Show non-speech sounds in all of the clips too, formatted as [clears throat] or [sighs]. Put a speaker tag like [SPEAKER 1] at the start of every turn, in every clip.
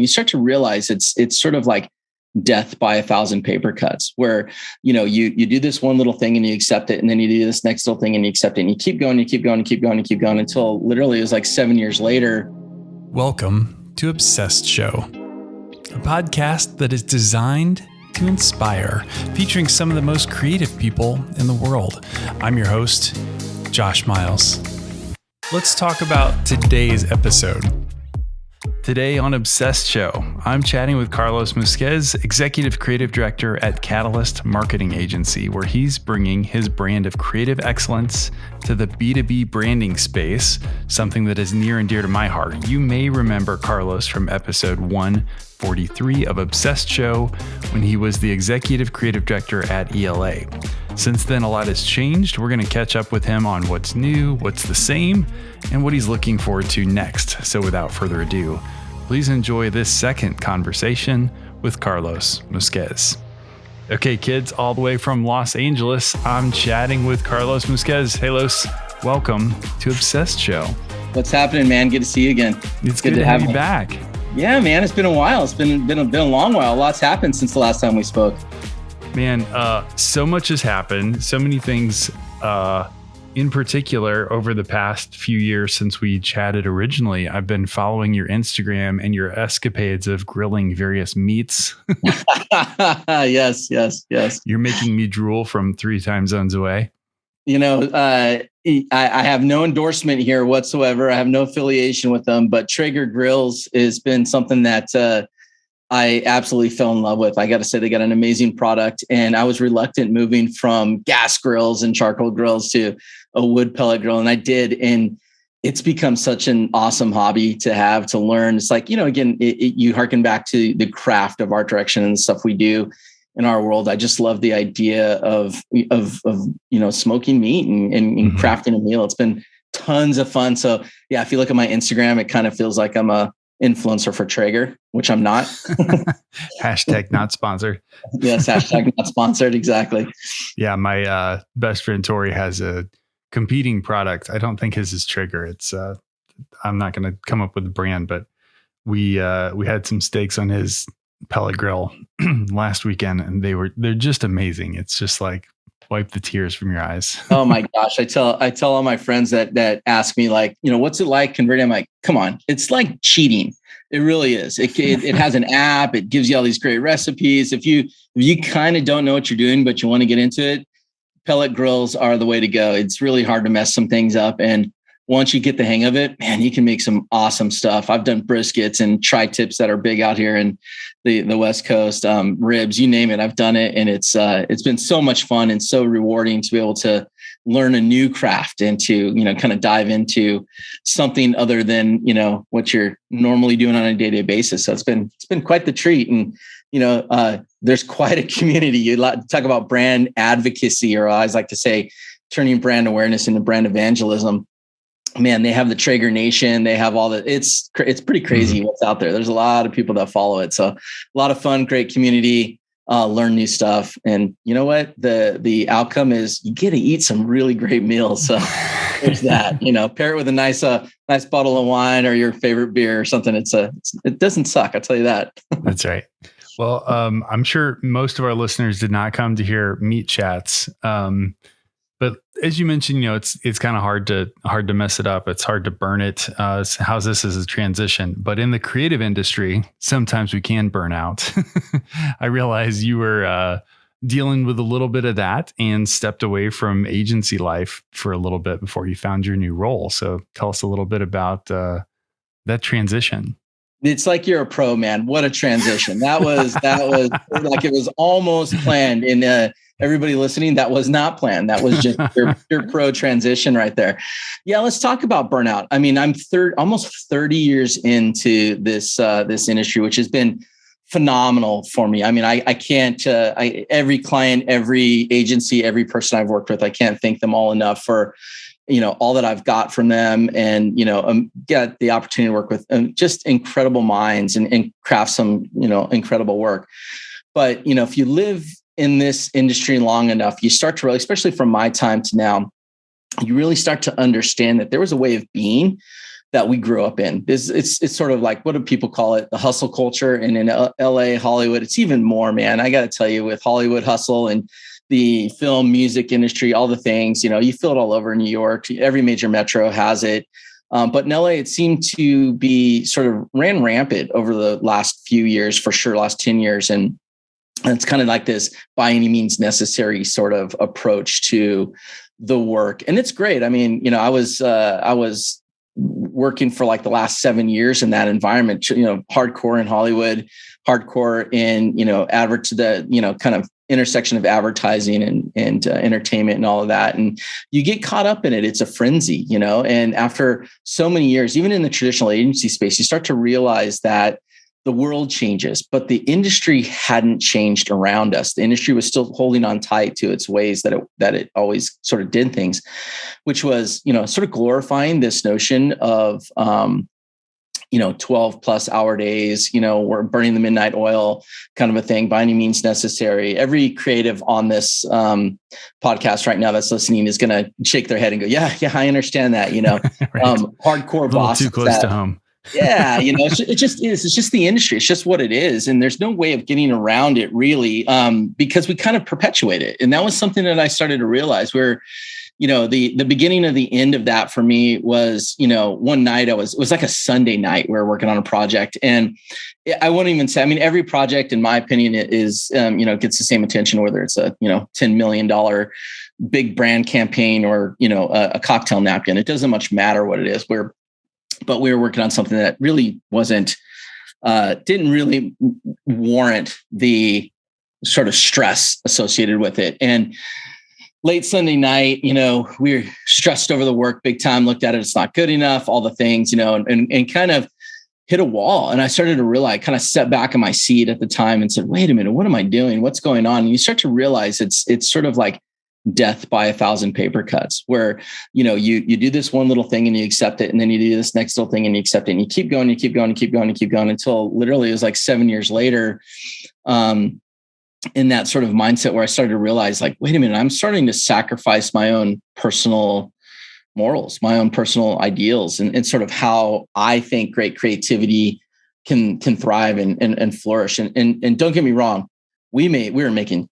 [SPEAKER 1] you start to realize it's it's sort of like death by a thousand paper cuts where you know you you do this one little thing and you accept it and then you do this next little thing and you accept it and you keep going you keep going you keep going you keep going until literally it was like seven years later.
[SPEAKER 2] Welcome to obsessed show a podcast that is designed to inspire featuring some of the most creative people in the world. I'm your host josh miles. Let's talk about today's episode Today on Obsessed Show, I'm chatting with Carlos Musquez, Executive Creative Director at Catalyst Marketing Agency, where he's bringing his brand of creative excellence to the B2B branding space, something that is near and dear to my heart. You may remember Carlos from episode 143 of Obsessed Show when he was the Executive Creative Director at ELA. Since then, a lot has changed. We're going to catch up with him on what's new, what's the same, and what he's looking forward to next. So, without further ado, Please enjoy this second conversation with Carlos Musquez. Okay, kids, all the way from Los Angeles, I'm chatting with Carlos Musquez. Hey, Los, welcome to Obsessed Show.
[SPEAKER 1] What's happening, man? Good to see you again.
[SPEAKER 2] It's, good, good, to have, you back.
[SPEAKER 1] Yeah, man, it's been a while. It's been been a, been a long while. A Lots happened since the last time we spoke.
[SPEAKER 2] Man, uh, so much has happened. So many things uh, in particular, over the past few years since we chatted originally, I've been following your Instagram and your escapades of grilling various meats. [laughs]
[SPEAKER 1] yes, yes, yes.
[SPEAKER 2] You're making me drool from three time zones away.
[SPEAKER 1] You know, uh, I, I, have no endorsement here whatsoever. I have no affiliation with them, but Traeger Grills has been something that uh, I absolutely fell in love with. I got to say, they got an amazing product, and I was reluctant moving from gas grills and charcoal grills to a wood pellet grill, and I did, and it's become such an awesome hobby to have to learn. It's like you know, again, it, it, you harken back to the craft of art direction and the stuff we do in our world. I just love the idea of of of you know smoking meat and, and, and mm-hmm. crafting a meal. It's been tons of fun. So yeah, if you look at my Instagram, it kind of feels like I'm a influencer for Traeger, which I'm not. [laughs]
[SPEAKER 2] hashtag not sponsored.
[SPEAKER 1] yes, hashtag not sponsored. Exactly.
[SPEAKER 2] Yeah, my uh, best friend Tori has a competing product. I don't think his is Traeger. It's uh, I'm not going to come up with the brand, but we uh, we had some steaks on his pellet grill [clears throat] last weekend, and they were they're just amazing. It's just like wipe the tears from your eyes. [laughs]
[SPEAKER 1] oh my gosh. I tell I tell all my friends that that ask me like, you know, what's it like converting? I'm like, come on, it's like cheating. It really is. It, [laughs] it, it has an app. It gives you all these great recipes. If you if you kind of don't know what you're doing, but you want to get into it, pellet grills are the way to go. It's really hard to mess some things up. And once you get the hang of it, man, you can make some awesome stuff. I've done briskets and tri tips that are big out here in the, the West Coast, um, ribs, you name it. I've done it. And it's, uh, it's been so much fun and so rewarding to be able to learn a new craft and to, you know, kind of dive into something other than, you know, what you're normally doing on a day to day basis. So it's been, it's been quite the treat. And, you know, uh, there's quite a community. You talk about brand advocacy, or I always like to say, turning brand awareness into brand evangelism man, they have the Traeger Nation. They have all the. It's it's pretty crazy mm-hmm. what's out there. There's a lot of people that follow it. So a lot of fun, great community. Uh, learn new stuff, and you know what? The the outcome is you get to eat some really great meals. So [laughs] there's that. You know, pair it with a nice uh nice bottle of wine or your favorite beer or something. It's a it's, it doesn't suck. I'll tell you that. [laughs]
[SPEAKER 2] That's right. Well, um, I'm sure most of our listeners did not come to hear meat chats. Um, but as you mentioned, you know, it's it's kind of hard to hard to mess it up. It's hard to burn it. Uh, how's this as a transition? But in the creative industry, sometimes we can burn out. [laughs] I realize you were uh, dealing with a little bit of that and stepped away from agency life for a little bit before you found your new role. So tell us a little bit about uh, that transition
[SPEAKER 1] it's like you're a pro man what a transition that was that was [laughs] like it was almost planned in uh everybody listening, that was not planned. That was just your, your [laughs] pro transition right there. Yeah, let's talk about burnout. I mean, I'm third, almost 30 years into this uh, this industry, which has been phenomenal for me. I mean, I, I can't, uh, I, every client, every agency, every person I've worked with, I can't thank them all enough for, you know, all that I've got from them and, you know, um, get the opportunity to work with um, just incredible minds and, and craft some, you know, incredible work. But, you know, if you live in this industry long enough, you start to really, especially from my time to now, you really start to understand that there was a way of being that we grew up in. It's, it's, it's sort of like what do people call it? The hustle culture. And in LA, Hollywood, it's even more, man. I got to tell you, with Hollywood hustle and the film, music industry, all the things, you know, you feel it all over New York. Every major metro has it. Um, but in LA, it seemed to be sort of ran rampant over the last few years, for sure, last 10 years. And, it's kind of like this by any means necessary sort of approach to the work. And it's great. I mean, you know, I was, uh, I was working for like the last seven years in that environment, you know, hardcore in Hollywood, hardcore in, you know, advert to the, you know, kind of intersection of advertising and and uh, entertainment and all of that and you get caught up in it. It's a frenzy you know? And after so many years even in the traditional agency space you start to realize that the world changes but the industry hadn't changed around us. The industry was still holding on tight to its ways that it that it always sort of did things which was you know sort of glorifying this notion of um, you know 12 plus hour days you know we're burning the midnight oil kind of a thing by any means necessary. Every creative on this um, podcast right now that's listening is going to shake their head and go yeah yeah i understand that you know? [laughs] Right. um, hardcore boss
[SPEAKER 2] too close that, to home. [laughs]
[SPEAKER 1] Yeah you know it just is it's just the industry it's just what it is and there's no way of getting around it really um, because we kind of perpetuate it and that was something that i started to realize where you know the the beginning of the end of that for me was you know one night i was it was like a sunday night we were working on a project. And i won't even say i mean every project in my opinion is um, you know gets the same attention whether it's a you know 10 million dollar big brand campaign or you know a, a cocktail napkin. It doesn't much matter what it is. We're but we were working on something that really wasn't uh, didn't really warrant the sort of stress associated with it. And late Sunday night, you know, we are stressed over the work big time, looked at it, it's not good enough, all the things, you know, and, and, and kind of hit a wall. And I started to realize, kind of set back in my seat at the time and said, wait a minute, what am I doing? What's going on? And you start to realize it's, it's sort of like death by a thousand paper cuts where, you know, you, you do this one little thing and you accept it. And then you do this next little thing and you accept it and you keep going, you keep going, you keep going, you keep going until literally it was like seven years later. Um, in that sort of mindset where I started to realize, like, wait a minute, I'm starting to sacrifice my own personal morals, my own personal ideals, and, and sort of how I think great creativity can can thrive and and, and flourish. And, and and don't get me wrong, we made we were making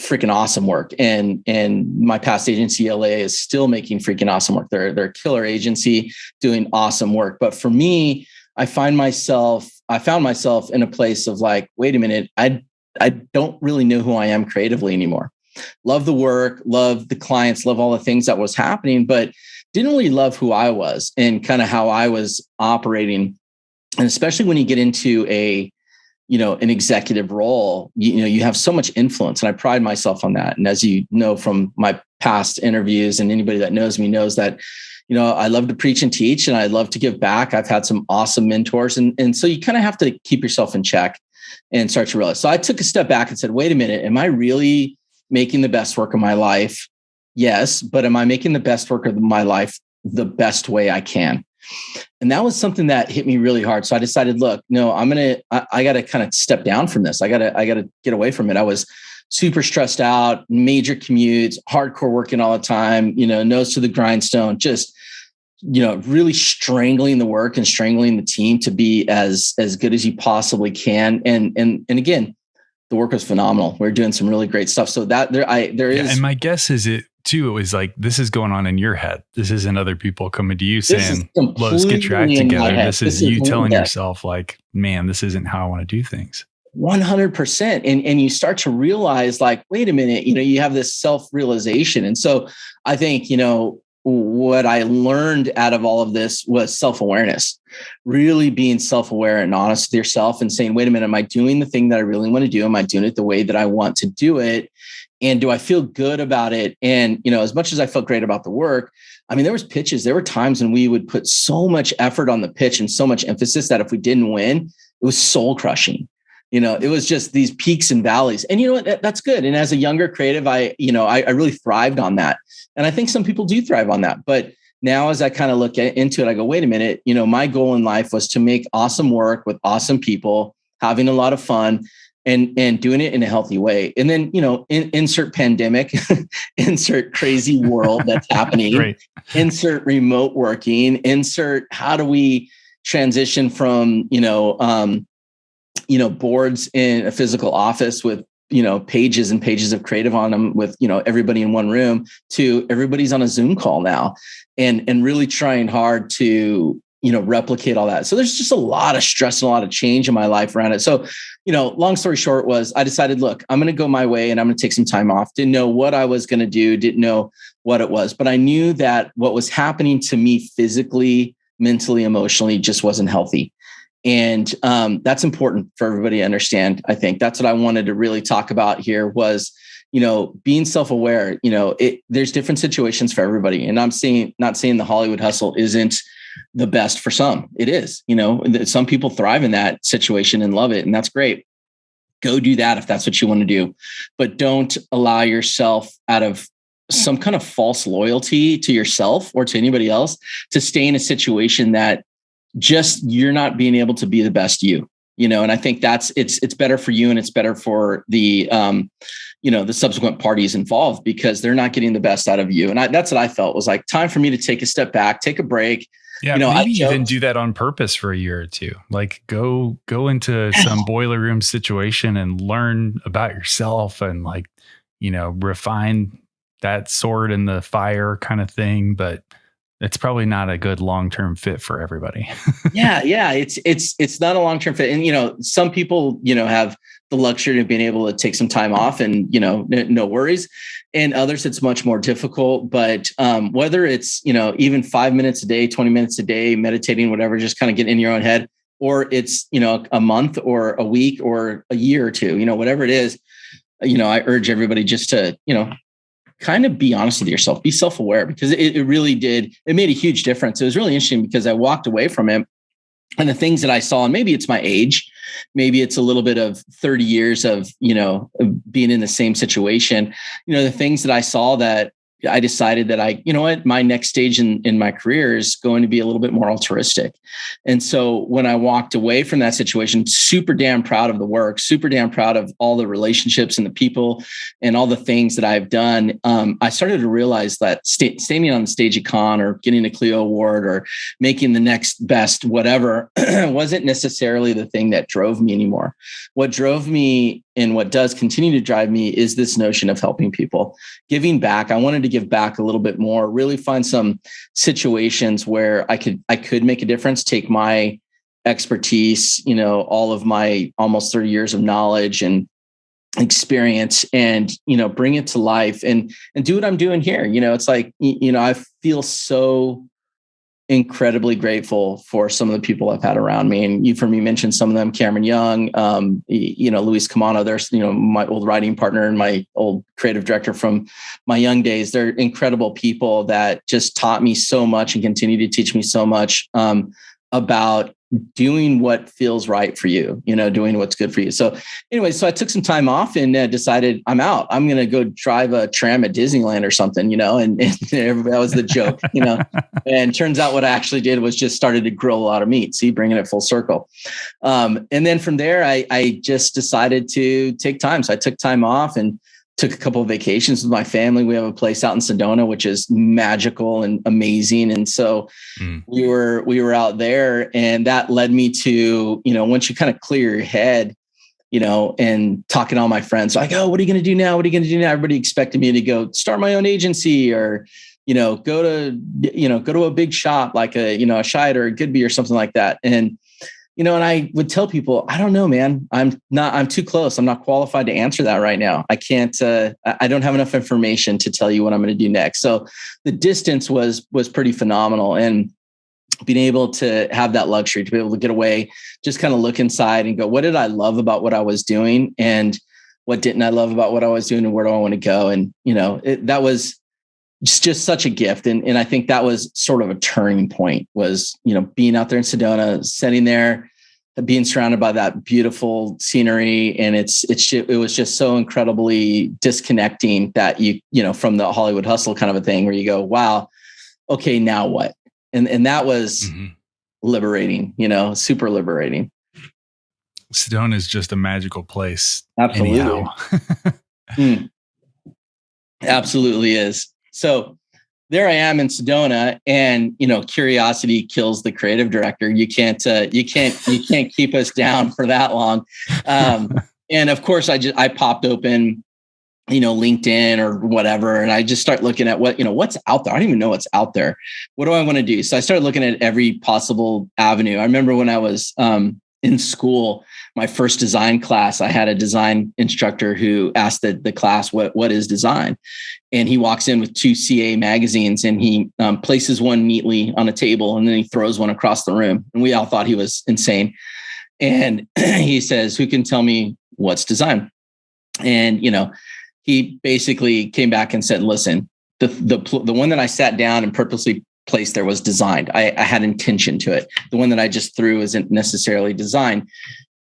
[SPEAKER 1] freaking awesome work. And and my past agency LA is still making freaking awesome work. They're they're a killer agency doing awesome work. But for me, I find myself I found myself in a place of like, wait a minute, I I don't really know who I am creatively anymore. Love the work, love the clients, love all the things that was happening, but didn't really love who I was and kind of how I was operating. And especially when you get into a, you know, an executive role, you, you know, you have so much influence. And I pride myself on that. And as you know from my past interviews, and anybody that knows me knows that you know, I love to preach and teach and I love to give back. I've had some awesome mentors. And, and so you kind of have to keep yourself in check and start to realize. So I took a step back and said, wait a minute, am I really making the best work of my life? Yes, but am I making the best work of my life the best way I can? And that was something that hit me really hard. So I decided, look, no, I'm gonna, I, I gotta kind of step down from this. I gotta, I gotta get away from it. I was super stressed out, major commutes, hardcore working all the time, you know, nose to the grindstone, just you know really strangling the work and strangling the team to be as as good as you possibly can. And and and again the work was phenomenal. We are doing some really great stuff. So that there i there is
[SPEAKER 2] yeah, and my guess is it too it was like this is going on in your head. This isn't other people coming to you saying let's get your act together. this, this is, is you telling yourself like man this isn't how i want to do things.
[SPEAKER 1] 100% and and you start to realize like wait a minute you know you have this self realization and so i think you know what I learned out of all of this was self awareness, really being self aware and honest with yourself and saying, wait a minute, am I doing the thing that I really want to do? Am I doing it the way that I want to do it? And do I feel good about it? And, you know, as much as I felt great about the work, I mean, there was pitches, there were times when we would put so much effort on the pitch and so much emphasis that if we didn't win, it was soul crushing you know it was just these peaks and valleys. And you know what? That, that's good. And as a younger creative i you know I, I, really thrived on that. And i think some people do thrive on that. But now as i kind of look at, into it i go wait a minute. You know my goal in life was to make awesome work with awesome people having a lot of fun and and doing it in a healthy way. And then you know in, insert pandemic [laughs] insert crazy world that's [laughs] happening insert remote working insert how do we transition from you know um you know boards in a physical office with you know pages and pages of creative on them with you know everybody in one room to everybody's on a zoom call now and and really trying hard to you know replicate all that. So there's just a lot of stress and a lot of change in my life around it. So you know long story short was i decided look i'm going to go my way and i'm going to take some time off. Didn't know what i was going to do didn't know what it was but i knew that what was happening to me physically mentally emotionally just wasn't healthy and um, that's important for everybody to understand i think. That's what i wanted to really talk about here was you know being self-aware you know it, there's different situations for everybody. And i'm seeing not saying the hollywood hustle isn't the best for some. It is you know some people thrive in that situation and love it and that's great. Go do that if that's what you want to do. But don't allow yourself out of some kind of false loyalty to yourself or to anybody else to stay in a situation that just you're not being able to be the best you you know and i think that's it's it's better for you and it's better for the um you know the subsequent parties involved because they're not getting the best out of you and I, that's what i felt was like time for me to take a step back take a break
[SPEAKER 2] yeah, you know, maybe even do that on purpose for a year or two. Like go go into [sighs] some boiler room situation and learn about yourself and like, you know, refine that sword in the fire kind of thing. But it's probably not a good long-term fit for everybody. [laughs]
[SPEAKER 1] yeah, yeah, it's it's it's not a long-term fit. And you know, some people, you know, have the luxury of being able to take some time off and, you know, n- no worries. And others it's much more difficult, but um, whether it's, you know, even 5 minutes a day, 20 minutes a day meditating whatever, just kind of get in your own head or it's, you know, a month or a week or a year or two, you know, whatever it is, you know, I urge everybody just to, you know, kind of be honest with yourself, be self aware because it, it really did. It made a huge difference. It was really interesting because I walked away from it and the things that I saw, and maybe it's my age, maybe it's a little bit of 30 years of, you know, being in the same situation. You know, the things that I saw that I decided that I, you know what, my next stage in, in my career is going to be a little bit more altruistic. And so when I walked away from that situation, super damn proud of the work, super damn proud of all the relationships and the people and all the things that I've done. Um, I started to realize that st- standing on the stage at Cannes or getting a Clio award or making the next best whatever [clears throat] wasn't necessarily the thing that drove me anymore. What drove me and what does continue to drive me is this notion of helping people giving back i wanted to give back a little bit more really find some situations where i could i could make a difference take my expertise you know all of my almost 30 years of knowledge and experience and you know bring it to life and and do what i'm doing here. You know it's like you know i feel so incredibly grateful for some of the people I've had around me. And you've heard me mention some of them, Cameron Young, um, you know, Luis Camano, there's, you know, my old writing partner and my old creative director from my young days. They're incredible people that just taught me so much and continue to teach me so much um, about doing what feels right for you, you know, doing what's good for you. So, anyway, so I took some time off and uh, decided I'm out. I'm going to go drive a tram at Disneyland or something, you know, and, [laughs] and that was the joke, you know. [laughs] and turns out what I actually did was just started to grill a lot of meat. See, bringing it full circle. Um, and then from there, I, I just decided to take time. So I took time off and took a couple of vacations with my family. We have a place out in Sedona, which is magical and amazing. And so mm. we were we were out there, and that led me to you know once you kind of clear your head, you know, and talking to all my friends like, oh, what are you going to do now? What are you going to do now? Everybody expected me to go start my own agency or you know go to you know go to a big shop like a you know a Chiat or a Goodby or something like that, and you know, and I would tell people, I don't know, man. I'm not, I'm too close. I'm not qualified to answer that right now. I can't, uh, I don't have enough information to tell you what I'm going to do next. So the distance was, was pretty phenomenal. And being able to have that luxury to be able to get away, just kind of look inside and go, what did I love about what I was doing? And what didn't I love about what I was doing and where do I want to go? And, you know, it, that was, just, just such a gift. And, and I think that was sort of a turning point was, you know, being out there in Sedona, sitting there, being surrounded by that beautiful scenery. And it's, it's, it was just so incredibly disconnecting that you, you know, from the Hollywood hustle kind of a thing where you go, wow, okay, now what? And, and that was mm-hmm. liberating, you know, super liberating.
[SPEAKER 2] Sedona is just a magical place.
[SPEAKER 1] Absolutely. [laughs] mm. Absolutely is. So there I am in Sedona, and you know, curiosity kills the creative director. You can't, uh, you can't, you can't [laughs] keep us down for that long. Um, and of course, I just I popped open, you know, LinkedIn or whatever, and I just start looking at what you know what's out there. I don't even know what's out there. What do I want to do? So I started looking at every possible avenue. I remember when I was um, in school, my first design class, I had a design instructor who asked the, the class, what, what is design? And he walks in with two CA magazines and he um, places one neatly on a table and then he throws one across the room. And we all thought he was insane. And [clears throat] he says, who can tell me what's design? And, you know, he basically came back and said, listen, the, the, the one that I sat down and purposely place there was designed. I, I, had intention to it. The one that I just threw isn't necessarily designed.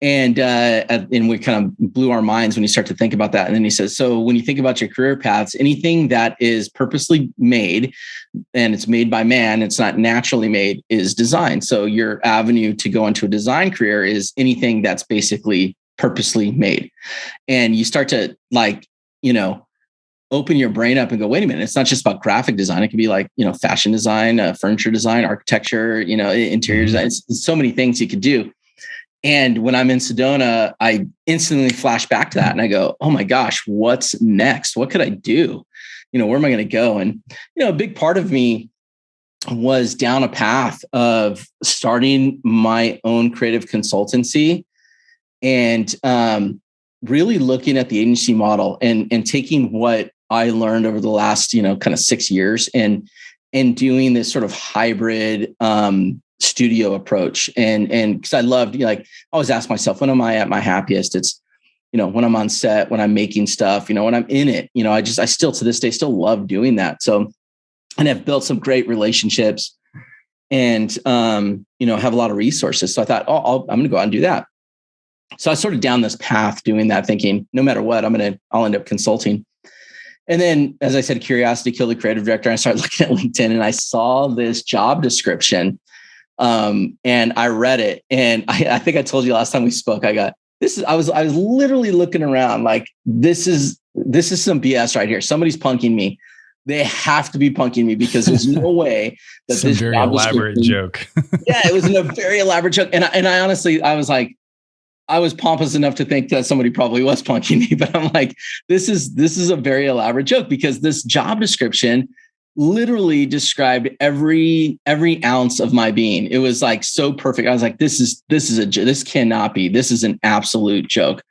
[SPEAKER 1] And uh, and we kind of blew our minds when you start to think about that. And then he says, so when you think about your career paths, anything that is purposely made and it's made by man, it's not naturally made, is designed. So your avenue to go into a design career is anything that's basically purposely made. And you start to like, you know, open your brain up and go, wait a minute, it's not just about graphic design. It can be like, you know, fashion design, uh, furniture design, architecture, you know, interior mm-hmm. design. It's, it's so many things you could do. And when I'm in Sedona, I instantly flash back to that and I go, oh my gosh, what's next? What could I do? You know, where am I going to go? And, you know, a big part of me was down a path of starting my own creative consultancy and um, really looking at the agency model and, and taking what I learned over the last, you know, kind of six years and and doing this sort of hybrid um, studio approach. And and because I loved, you know, like I always ask myself, when am I at my happiest? It's you know when I'm on set, when I'm making stuff, you know, when I'm in it. You know, I just I still to this day still love doing that. So and I've built some great relationships and um, you know have a lot of resources. So I thought, oh, I'll, I'm going to go out and do that. So I started down this path doing that, thinking no matter what, I'm going to I'll end up consulting. And then, as I said, curiosity killed the creative director. I started [laughs] looking at LinkedIn and I saw this job description. Um, and I read it. And I, I think I told you last time we spoke, I got this is I was I was literally looking around like this is this is some BS right here. Somebody's punking me. They have to be punking me because there's no [laughs] way that this
[SPEAKER 2] very elaborate joke. [laughs]
[SPEAKER 1] yeah, it was a very elaborate joke. And I, and I honestly I was like, I was pompous enough to think that somebody probably was punking me, [laughs] but I'm like, this is this is a very elaborate joke because this job description literally described every every ounce of my being. It was like so perfect. I was like, this is this is a this cannot be. This is an absolute joke.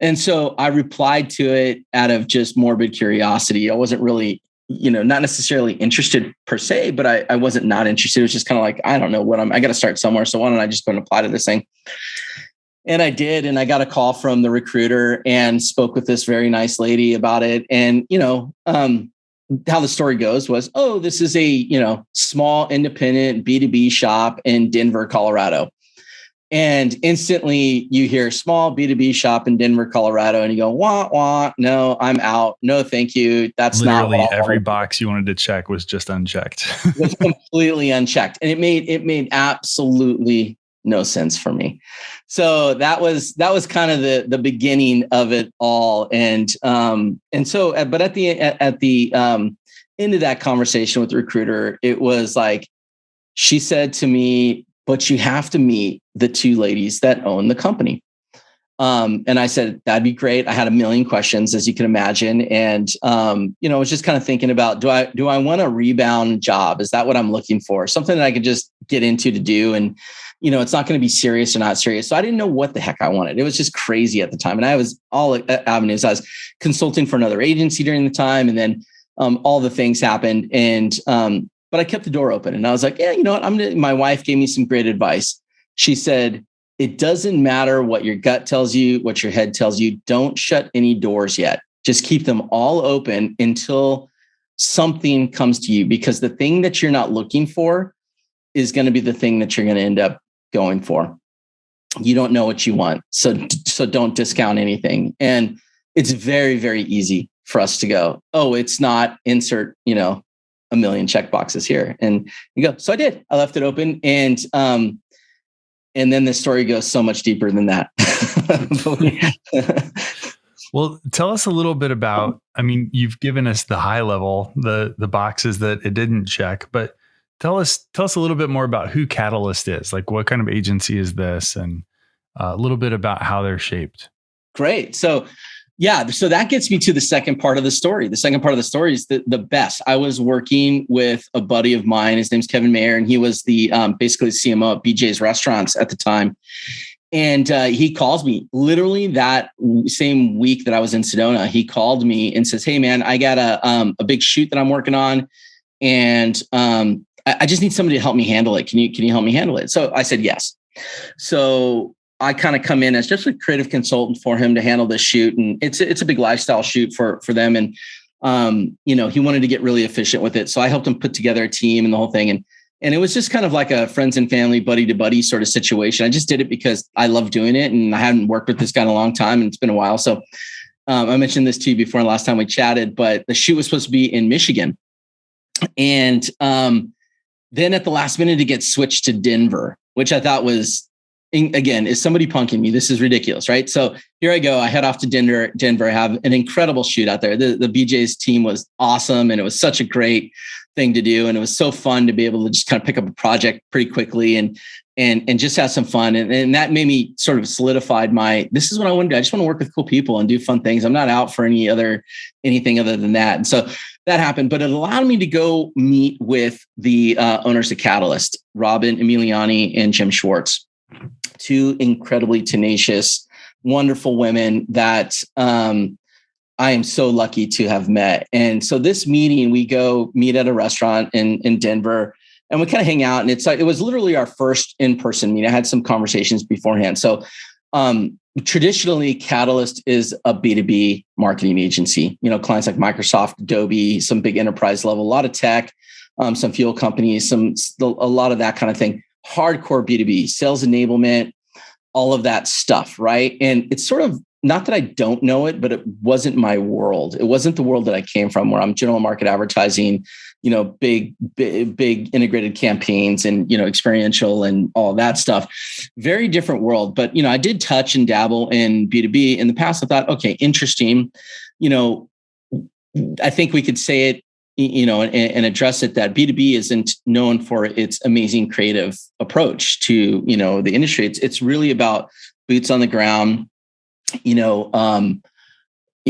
[SPEAKER 1] And so I replied to it out of just morbid curiosity. I wasn't really you know, not necessarily interested per se, but I, I wasn't not interested. It was just kind of like, I don't know what I'm, I got to start somewhere. So why don't I just go and apply to this thing? And I did. And I got a call from the recruiter and spoke with this very nice lady about it. And, you know, um, how the story goes was, oh, this is a, you know, small independent B2B shop in Denver, Colorado. And instantly you hear small B2B shop in Denver, Colorado, and you go, wah, wah, no, I'm out. No, thank you. That's
[SPEAKER 2] Literally
[SPEAKER 1] not
[SPEAKER 2] every box you wanted to check was just unchecked.
[SPEAKER 1] was [laughs] completely unchecked. And it made it made absolutely no sense for me. So that was that was kind of the the beginning of it all. And um and so uh, but at the at, at the um end of that conversation with the recruiter, it was like she said to me, but you have to meet the two ladies that own the company. Um, and I said, that'd be great. I had a million questions, as you can imagine. And, um, you know, I was just kind of thinking about, do I, do I want a rebound job? Is that what I'm looking for? Something that I could just get into to do. And, you know, it's not going to be serious or not serious. So I didn't know what the heck I wanted. It was just crazy at the time. And I was all avenues. I was consulting for another agency during the time. And then um, all the things happened. And, um, but I kept the door open and I was like, yeah, you know what? I'm to, my wife gave me some great advice. She said, it doesn't matter what your gut tells you, what your head tells you. Don't shut any doors yet. Just keep them all open until something comes to you because the thing that you're not looking for is going to be the thing that you're going to end up going for. You don't know what you want. So so don't discount anything. And it's very very easy for us to go, "Oh, it's not insert, you know, a million check boxes here." And you go, "So I did. I left it open and um and then the story goes so much deeper than that. [laughs]
[SPEAKER 2] well, tell us a little bit about. I mean, you've given us the high level, the the boxes that it didn't check, but tell us tell us a little bit more about who Catalyst is. Like, what kind of agency is this, and uh, a little bit about how they're shaped.
[SPEAKER 1] Great. So, yeah, so that gets me to the second part of the story. The second part of the story is the, the best. I was working with a buddy of mine. His name's Kevin Mayer, and he was the um, basically CMO at BJ's Restaurants at the time. And uh, he calls me literally that same week that I was in Sedona. He called me and says, "Hey, man, I got a um, a big shoot that I'm working on, and um, I, I just need somebody to help me handle it. Can you can you help me handle it?" So I said yes. So I kind of come in as just a creative consultant for him to handle this shoot, and it's it's a big lifestyle shoot for for them. And um, you know, he wanted to get really efficient with it, so I helped him put together a team and the whole thing. And and it was just kind of like a friends and family, buddy to buddy sort of situation. I just did it because I love doing it, and I hadn't worked with this guy in a long time, and it's been a while. So um, I mentioned this to you before last time we chatted, but the shoot was supposed to be in Michigan, and um, then at the last minute, it gets switched to Denver, which I thought was again, is somebody punking me? This is ridiculous, right? So here I go. I head off to Denver. Denver. I have an incredible shoot out there. The, the BJ's team was awesome, and it was such a great thing to do, and it was so fun to be able to just kind of pick up a project pretty quickly and and and just have some fun. And, and that made me sort of solidified my. This is what I want to do. I just want to work with cool people and do fun things. I'm not out for any other anything other than that. And so that happened, but it allowed me to go meet with the uh, owners of Catalyst, Robin Emiliani and Jim Schwartz two incredibly tenacious, wonderful women that um, I am so lucky to have met. And so this meeting, we go meet at a restaurant in in Denver, and we kind of hang out. And it's like it was literally our first in person meeting. I had some conversations beforehand. So um, traditionally, Catalyst is a B two B marketing agency. You know, clients like Microsoft, Adobe, some big enterprise level, a lot of tech, um, some fuel companies, some a lot of that kind of thing hardcore B2B, sales enablement, all of that stuff, right? And it's sort of not that I don't know it, but it wasn't my world. It wasn't the world that I came from where I'm general market advertising, you know, big, big, big integrated campaigns and, you know, experiential and all that stuff. Very different world. But, you know, I did touch and dabble in B2B in the past. I thought, okay, interesting. You know, I think we could say it you know, and, and, address it that B2B isn't known for its amazing creative approach to, you know, the industry. It's it's really about boots on the ground, you know, um,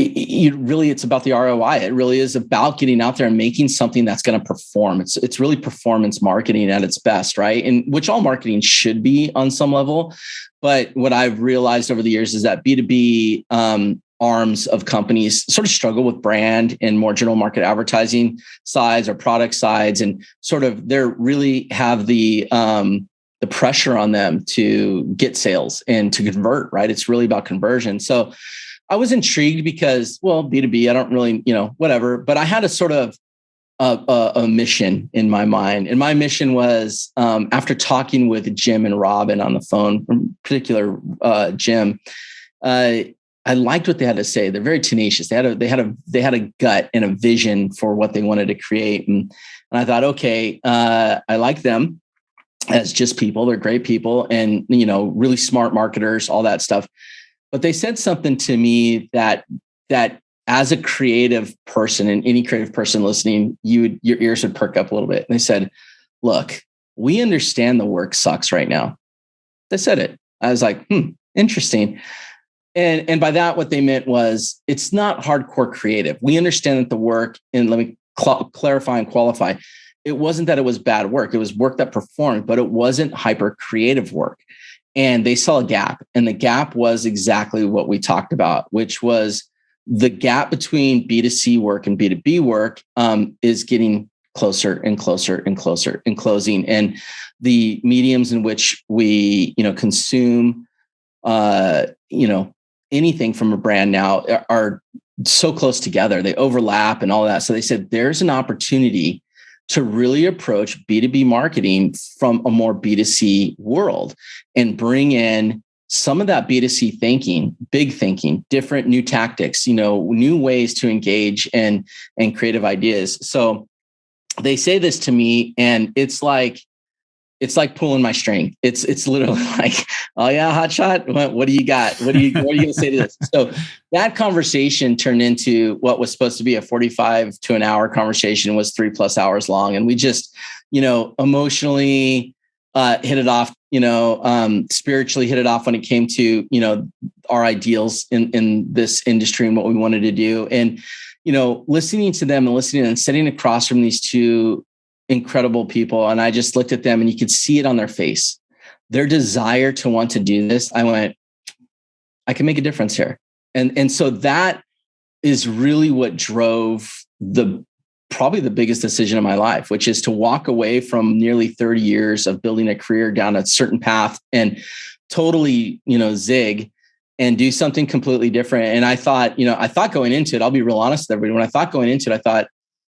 [SPEAKER 1] it, really it's about the ROI. It really is about getting out there and making something that's going to perform. It's it's really performance marketing at its best, right? And which all marketing should be on some level. But what I've realized over the years is that B2B um, arms of companies sort of struggle with brand and more general market advertising sides or product sides and sort of they're really have the um, the pressure on them to get sales and to convert right it's really about conversion so i was intrigued because well b2b i don't really you know whatever but i had a sort of a, a, a mission in my mind and my mission was um, after talking with jim and robin on the phone in particular uh, jim uh, I liked what they had to say. They're very tenacious. They had a they had a they had a gut and a vision for what they wanted to create, and and I thought, okay, uh, I like them as just people. They're great people, and you know, really smart marketers, all that stuff. But they said something to me that that as a creative person and any creative person listening, you would your ears would perk up a little bit. And they said, "Look, we understand the work sucks right now." They said it. I was like, "Hmm, interesting." And, and by that, what they meant was it's not hardcore creative. We understand that the work, and let me cl- clarify and qualify, it wasn't that it was bad work. It was work that performed, but it wasn't hyper creative work. And they saw a gap. And the gap was exactly what we talked about, which was the gap between B2C work and B2B work um, is getting closer and closer and closer and closing. And the mediums in which we, you know, consume, uh, you know, anything from a brand now are so close together. They overlap and all that. So they said there's an opportunity to really approach B2B marketing from a more B2C world and bring in some of that B2C thinking, big thinking, different new tactics, you know, new ways to engage and and creative ideas. So they say this to me and it's like it's like pulling my string. It's it's literally [laughs] like, oh yeah, hot shot. What, what do you got? What do you what are you gonna say to this? So that conversation turned into what was supposed to be a 45 to an hour conversation was three plus hours long. And we just, you know, emotionally uh, hit it off, you know, um, spiritually hit it off when it came to, you know, our ideals in in this industry and what we wanted to do. And, you know, listening to them and listening and sitting across from these two incredible people. And I just looked at them and you could see it on their face. Their desire to want to do this. I went, I can make a difference here. And, and so that is really what drove the probably the biggest decision of my life, which is to walk away from nearly 30 years of building a career down a certain path and totally, you know, zig and do something completely different. And I thought, you know, I thought going into it, I'll be real honest with everybody. When I thought going into it, I thought,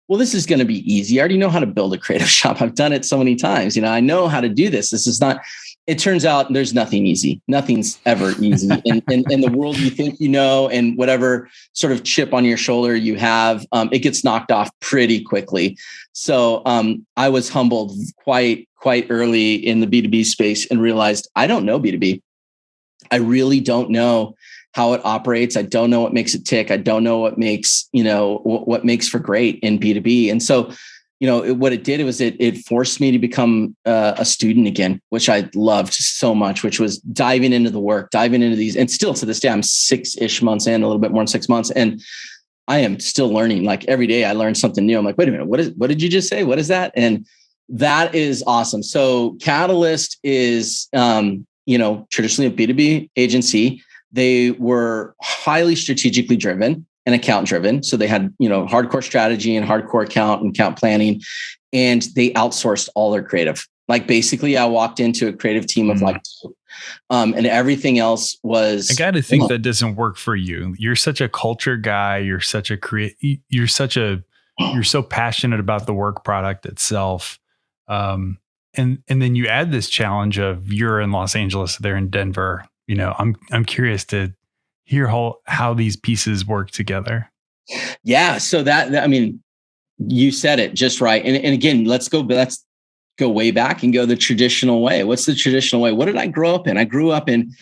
[SPEAKER 1] well, this is going to be easy. I already know how to build a creative [laughs] shop. I've done it so many times. You know, I know how to do this. This is not, it turns out there's nothing easy. Nothing's ever easy. [laughs] in, in, in, the world you think you know, and whatever sort of chip on your shoulder you have, um, it gets knocked off pretty quickly. So um, I was humbled quite, quite early in the B2B space and realized I don't know B2B. I really don't know how it operates. I don't know what makes it tick. I don't know what makes, you know, what, what makes for great in B2B. And so, you know, it, what it did was it, it forced me to become uh, a student again, which I loved so much, which was diving into the work, diving into these. And still to this day, I'm six ish months in, a little bit more than six months. And I am still learning. Like every day I learn something new. I'm like, wait a minute, what is, what did you just say? What is that? And that is awesome. So Catalyst is, um, you know, traditionally a B2B agency they were highly strategically driven and account driven. So they had, you know, hardcore strategy and hardcore account and account planning, and they outsourced all their creative. Like basically, I walked into a creative team of mm. like um, and everything else was.
[SPEAKER 2] I got to think that doesn't work for you. You're such a culture guy. You're such a create. You're such a. You're so passionate about the work product itself. Um, and and then you add this challenge of you're in Los Angeles, they're in Denver you know, I'm I'm curious to hear how how these pieces work together.
[SPEAKER 1] Yeah, so that, I mean, you said it just right. And, and again, let's go let's go way back and go the traditional way. What's the traditional way? What did I grow up in? I grew up in,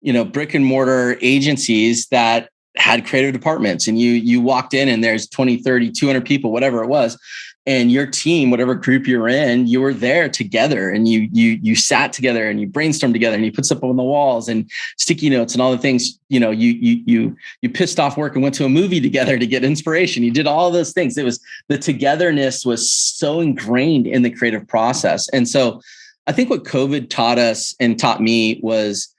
[SPEAKER 1] you know, brick and mortar agencies that had creative departments and you you walked in and there's 20 30 200 people whatever it was and your team whatever group you're in you were there together and you you you sat together and you brainstormed together and you put stuff on the walls and sticky notes and all the things you know you you you you pissed off work and went to a movie together to get inspiration. You did all those things. It was the togetherness was so ingrained in the creative process. And so i think what covid taught us and taught me was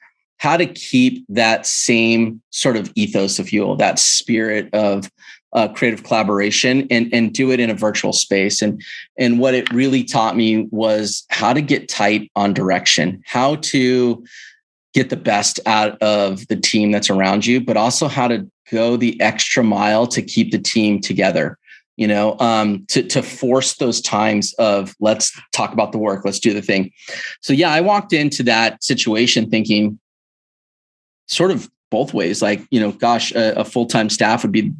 [SPEAKER 1] how to keep that same sort of ethos, you will, that spirit of uh, creative collaboration and, and do it in a virtual space. And, and what it really taught me was how to get tight on direction, how to get the best out of the team that's around you, but also how to go the extra mile to keep the team together you know um, to, to force those times of let's talk about the work let's do the thing so yeah i walked into that situation thinking sort of both ways. Like, you know, gosh, a, a full time staff would be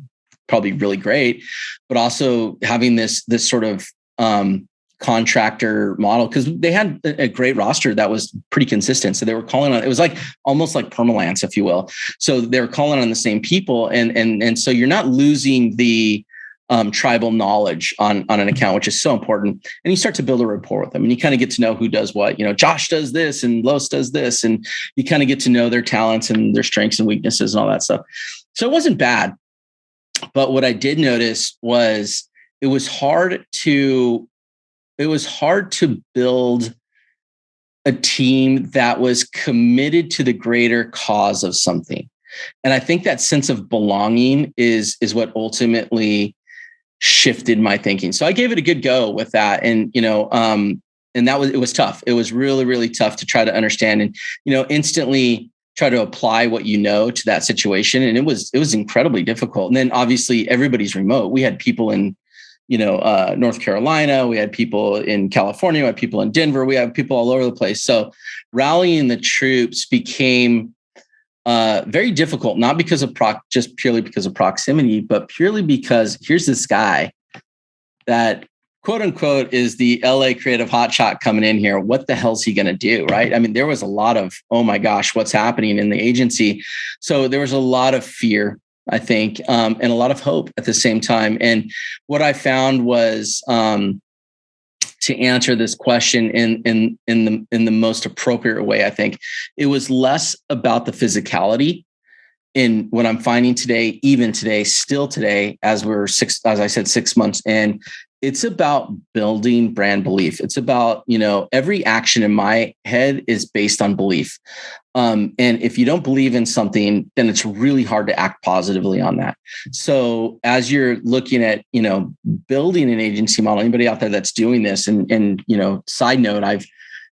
[SPEAKER 1] probably really great, but also having this this sort of um, contractor model because they had a great roster that was pretty consistent. So they were calling on it was like almost like permalance, if you will. So they were calling on the same people, and and and so you're not losing the um, tribal knowledge on on an account, which is so important. And you start to build a rapport with them, and you kind of get to know who does what. You know, Josh does this, and Los does this, and you kind of get to know their talents and their strengths and weaknesses and all that stuff. So it wasn't bad, but what I did notice was it was hard to it was hard to build a team that was committed to the greater cause of something and i think that sense of belonging is is what ultimately shifted my thinking. So I gave it a good go with that. And, you know, um, and that was, it was tough. It was really, really tough to try to understand and, you know, instantly try to apply what you know to that situation. And it was, it was incredibly difficult. And then obviously everybody's remote. We had people in, you know, uh, North Carolina, we had people in California, we had people in Denver, we had people all over the place. So rallying the troops became uh, very difficult, not because of proc, just purely because of proximity, but purely because here's this guy that quote unquote is the LA creative hotshot coming in here. What the hell's he going to do? Right. I mean, there was a lot of, oh my gosh, what's happening in the agency. So there was a lot of fear, I think, um, and a lot of hope at the same time. And what I found was, um, to answer this question in in in the in the most appropriate way, I think it was less about the physicality in what I'm finding today, even today, still today, as we're six, as I said, six months in, it's about building brand belief. It's about, you know, every action in my head is based on belief. Um, and if you don't believe in something, then it's really hard to act positively on that. So as you're looking at, you know, building an agency model, anybody out there that's doing this, and and you know, side note, I've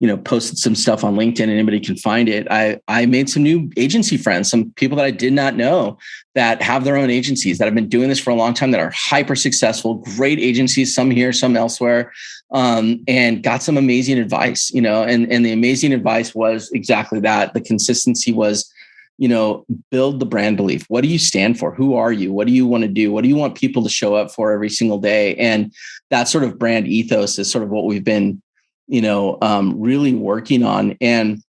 [SPEAKER 1] you know posted some stuff on linkedin and anybody can find it. I i made some new agency friends some people that i did not know that have their own agencies that have been doing this for a long time that are hyper successful great agencies some here some elsewhere um, and got some amazing advice you know and and the amazing advice was exactly that. The consistency was you know build the brand belief. What do you stand for? Who are you? What do you want to do? What do you want people to show up for every single day? And that sort of brand ethos is sort of what we've been you know, um, really working on. And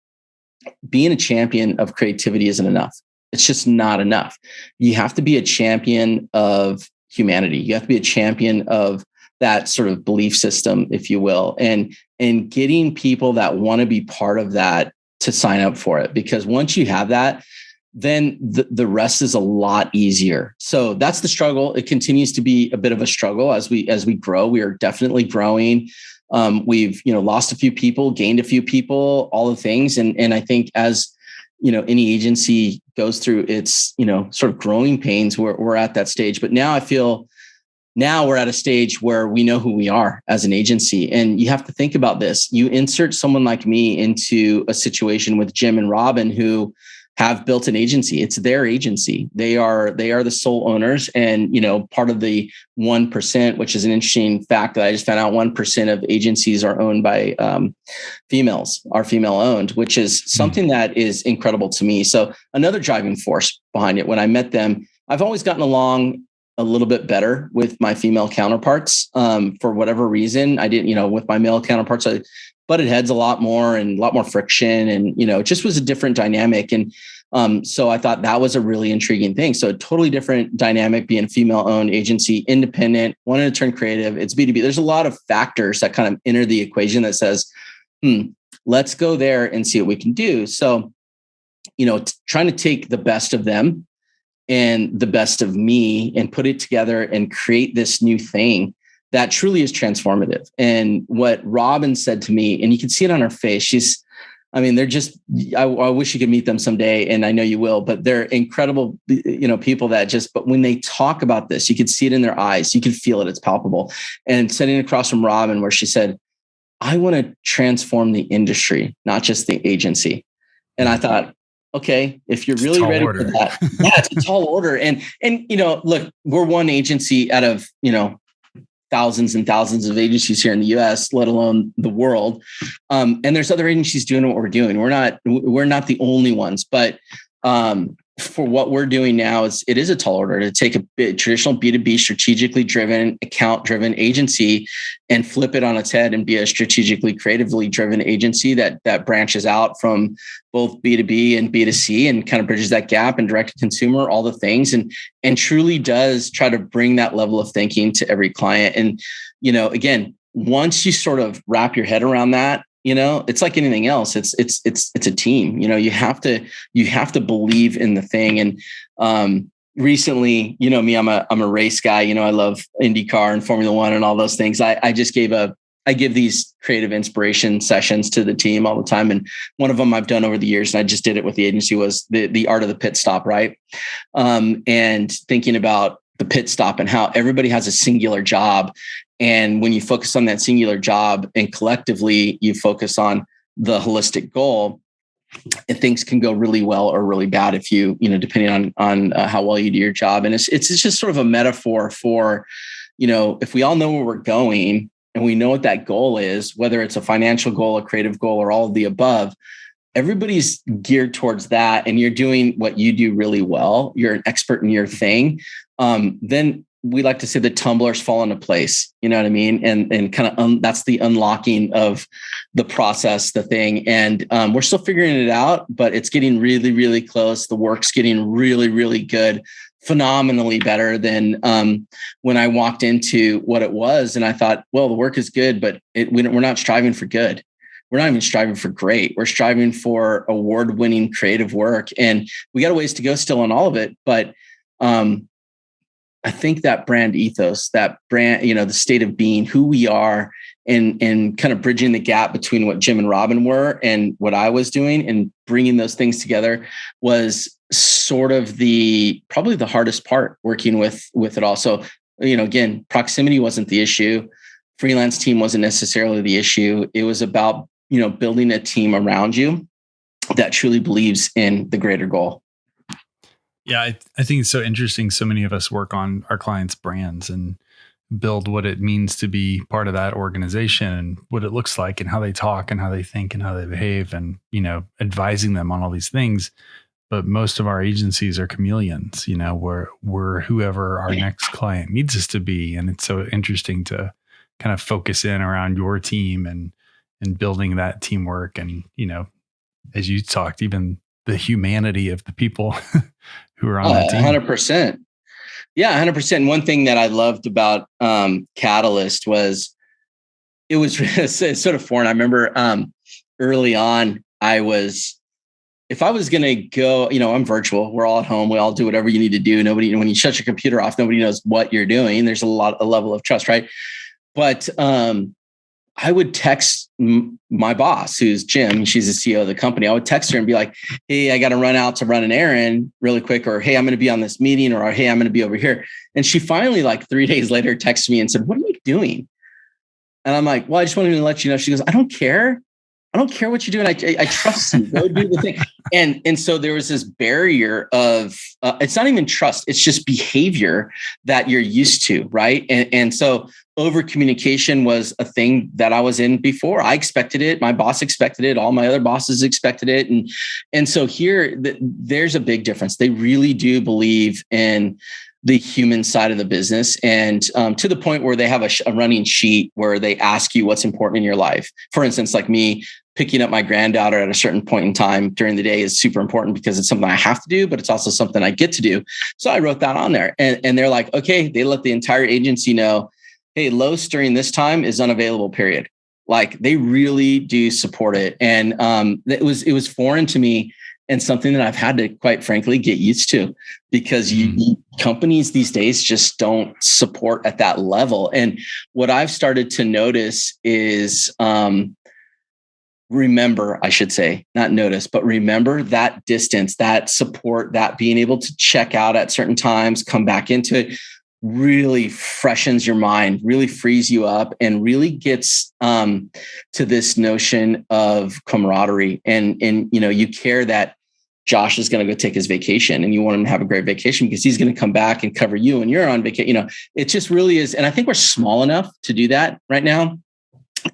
[SPEAKER 1] being a champion of creativity isn't enough. It's just not enough. You have to be a champion of humanity. You have to be a champion of that sort of belief system, if you will, and and getting people that want to be part of that to sign up for it. Because once you have that, then the, the rest is a lot easier. So that's the struggle. It continues to be a bit of a struggle as we as we grow. We are definitely growing. Um, we've you know lost a few people, gained a few people, all the things, and and I think as you know any agency goes through its you know sort of growing pains, we're we're at that stage. But now I feel now we're at a stage where we know who we are as an agency, and you have to think about this. You insert someone like me into a situation with Jim and Robin who have built an agency. It's their agency. They are they are the sole owners and you know part of the 1% which is an interesting fact that i just found out. 1% of agencies are owned by um, females are female owned which is hmm. something that is incredible to me. So another driving force behind it when i met them i've always gotten along a little bit better with my female counterparts. Um, for whatever reason i didn't you know with my male counterparts i butted heads a lot more and a lot more friction and you know it just was a different dynamic. And um, so i thought that was a really intriguing thing. So a totally different dynamic being a female owned agency independent wanted to turn creative. It's b2b there's a lot of factors that kind of enter the equation that says hmm let's go there and see what we can do. So you know t- trying to take the best of them and the best of me and put it together and create this new thing that truly is transformative. And what Robin said to me, and you can see it on her face, she's, I mean, they're just, I, I, wish you could meet them someday. And I know you will, but they're incredible, you know, people that just, but when they talk about this, you could see it in their eyes, you can feel it, it's palpable. And sitting across from Robin, where she said, I want to transform the industry, not just the agency. And I thought, okay, if you're really ready order. for that, yeah, it's a tall order. And and you know, look, we're one agency out of you know thousands and thousands of agencies here in the U.S., let alone the world. Um, and there's other agencies doing what we're doing. We're not we're not the only ones, but um, for what we're doing now is it is a tall order to take a bit, traditional b2b strategically driven account driven agency and flip it on its head and be a strategically creatively driven agency that that branches out from both b2b and b2c and kind of bridges that gap and direct to consumer all the things and and truly does try to bring that level of thinking to every client. And you know again once you sort of wrap your head around that you know it's like anything else. It's it's it's it's a team you know you have to you have to believe in the thing. And um recently you know me i'm a i'm a race guy you know i love indycar and formula one and all those things. I i just gave a i give these creative inspiration sessions to the team all the time. And one of them i've done over the years and i just did it with the agency was the the art of the pit stop right? Um and thinking about the pit stop and how everybody has a singular job and when you focus on that singular job and collectively you focus on the holistic goal, and things can go really well or really bad if you, you know, depending on on uh, how well you do your job. And it's, it's it's just sort of a metaphor for, you know, if we all know where we're going and we know what that goal is, whether it's a financial goal, a creative goal, or all of the above, everybody's geared towards that, and you're doing what you do really well. You're an expert in your thing. Um, then we like to say the tumblers fall into place. You know what I mean? And and kind of that's the unlocking of the process, the thing. And um, we're still figuring it out, but it's getting really, really close. The work's getting really, really good, phenomenally better than um, when I walked into what it was. And I thought, well, the work is good, but it, we're not striving for good. We're not even striving for great. We're striving for award-winning creative work, and we got a ways to go still on all of it. But um, I think that brand ethos, that brand, you know, the state of being, who we are, and and kind of bridging the gap between what Jim and Robin were and what I was doing, and bringing those things together was sort of the probably the hardest part working with with it all. So you know, again, proximity wasn't the issue, freelance team wasn't necessarily the issue. It was about you know building a team around you that truly believes in the greater goal.
[SPEAKER 2] Yeah, I, I think it's so interesting. So many of us work on our clients' brands and build what it means to be part of that organization and what it looks like and how they talk and how they think and how they behave and, you know, advising them on all these things. But most of our agencies are chameleons, you know, we're, we're whoever our next client needs us to be. And it's so interesting to kind of focus in around your team and, and building that teamwork. And, you know, as you talked, even the humanity of the people [laughs] who are on uh, that team.
[SPEAKER 1] 100%. Yeah, 100%. One thing that I loved about um, Catalyst was it was [laughs] sort of foreign. I remember um, early on, I was, if I was going to go, you know, I'm virtual. We're all at home. We all do whatever you need to do. Nobody, when you shut your computer off, nobody knows what you're doing. There's a lot, a level of trust, right? But um, I would text my boss, who's Jim, she's the CEO of the company. I would text her and be like, Hey, I got to run out to run an errand really quick, or Hey, I'm going to be on this meeting, or Hey, I'm going to be over here. And she finally, like three [laughs] days later, texted me and said, What are you doing? And I'm like, Well, I just wanted to let you know. She goes, I don't care. I don't care what you're doing. I, I, I trust you. Go do the thing. [laughs] And and so there was this barrier of uh, it's not even trust. It's just behavior that you're used to, right? And and so over communication was a thing that I was in before. I expected it. My boss expected it. All my other bosses expected it. And and so here th- there's a big difference. They really do believe in the human side of the business and um, to the point where they have a, sh- a, running sheet where they ask you what's important in your life for instance like me picking up my granddaughter at a certain point in time during the day is super important because it's something I have to do, but it's also something I get to do. So I wrote that on there. And, and they're like, okay, they let the entire agency know, hey, Los during this time is unavailable, period. Like they really do support it. And um, it was it was foreign to me and something that I've had to quite frankly get used to because you, mm. companies these days just don't support at that level. And what I've started to notice is um, remember, I should say, not notice, but remember that distance, that support, that being able to check out at certain times, come back into it really freshens your mind, really frees you up, and really gets um, to this notion of camaraderie. And and you know, you care that Josh is going to go take his vacation, and you want him to have a great vacation because he's going to come back and cover you, and you're on vacation. You know, it just really is. And I think we're small enough to do that right now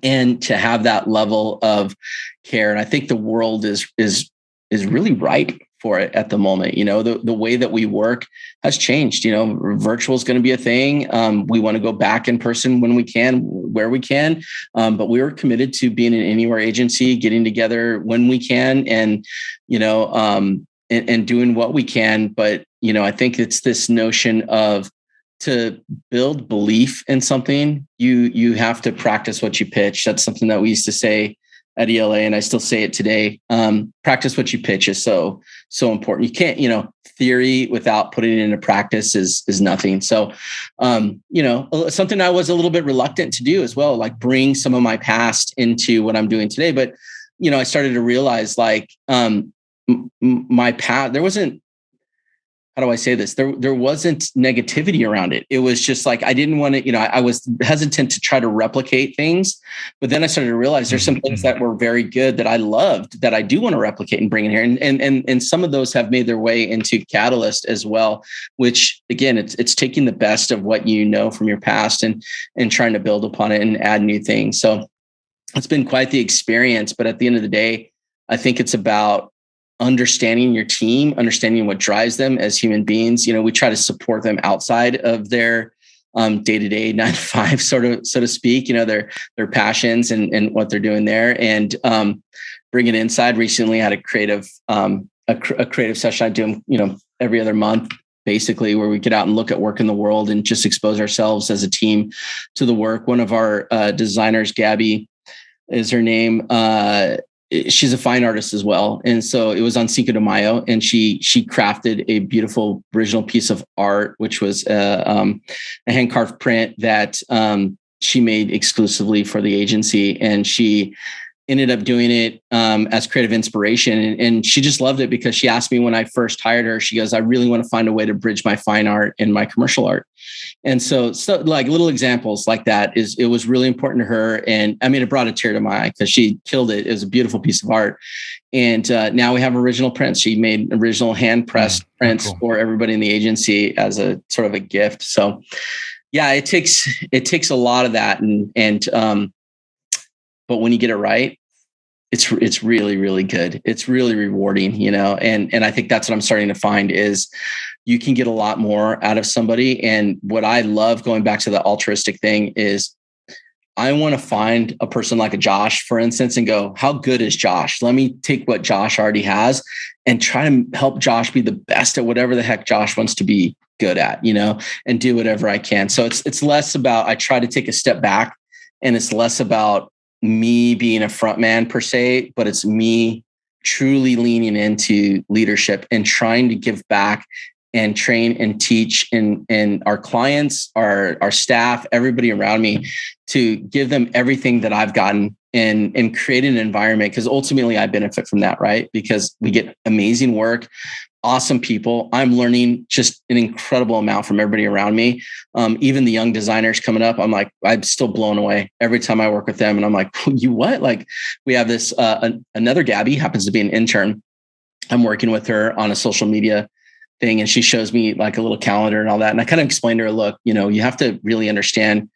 [SPEAKER 1] and to have that level of care and i think the world is is is really ripe for it at the moment you know? The, the way that we work has changed you know? Virtual is going to be a thing. Um, we want to go back in person when we can where we can. Um, but we are committed to being an anywhere agency getting together when we can and you know um, and, and doing what we can. But you know i think it's this notion of to build belief in something, you you have to practice what you pitch. That's something that we used to say at ELA, and I still say it today. Um, practice what you pitch is so so important. You can't, you know, theory without putting it into practice is is nothing. So, um, you know, something I was a little bit reluctant to do as well, like bring some of my past into what I'm doing today. But you know, I started to realize like um, m- my path. There wasn't how do I say this? There, there wasn't negativity around it. It was just like I didn't want to, you know, I, I, was hesitant to try to replicate things. But then I started to realize there's some things that mm-hmm. were very good that I loved that I do want to replicate and bring in here. And and and, and some of those have made their way into Catalyst as well, which again, it's it's taking the best of what you know from your past and and trying to build upon it and add new things. So it's been quite the experience. But at the end of the day, I think it's about understanding your team, understanding what drives them as human beings. You know, we try to support them outside of their um, day to day, nine to five, sort of, so to speak. You know, their their passions and and what they're doing there, and um, bring it inside. Recently, had a creative um, a, a creative session I do, you know, every other month, basically, where we get out and look at work in the world and just expose ourselves as a team to the work. One of our uh, designers, Gabby, is her name. Uh, she's a fine artist as well, and so it was on Cinco de Mayo, and she she crafted a beautiful original piece of art, which was uh, um, a hand carved print that um, she made exclusively for the agency, and she ended up doing it um, as creative inspiration. And, and, she just loved it because she asked me when I first hired her, she goes, I really want to find a way to bridge my fine art and my commercial art. And so, so like little examples like that is, it was really important to her. And I mean, it brought a tear to my eye because she killed it. It was a beautiful piece of art. And uh, now we have original prints. She made original hand pressed mm, prints cool. for everybody in the agency as a sort of a gift. So yeah, it takes, it takes a lot of that. And, and, um, but when you get it right, it's it's really really good. It's really rewarding you know and and i think that's what i'm starting to find is you can get a lot more out of somebody. And what i love going back to the altruistic thing is i want to find a person like a josh for instance and go how good is josh? Let me take what josh already has and try to help josh be the best at whatever the heck josh wants to be good at you know and do whatever i can. So it's it's less about i try to take a step back and it's less about me being a front man per se, but it's me truly leaning into leadership and trying to give back and train and teach and and our clients, our our staff, everybody around me to give them everything that I've gotten and and create an environment because ultimately I benefit from that, right? Because we get amazing work awesome people. I'm learning just an incredible amount from everybody around me. Um, even the young designers coming up, I'm like, I'm still blown away every time I work with them. And I'm like, [laughs] you what? Like, we have this uh, an, another Gabby happens to be an intern. I'm working with her on a social media thing, and she shows me like a little calendar and all that. And I kind of explained to her, look, you know, you have to really understand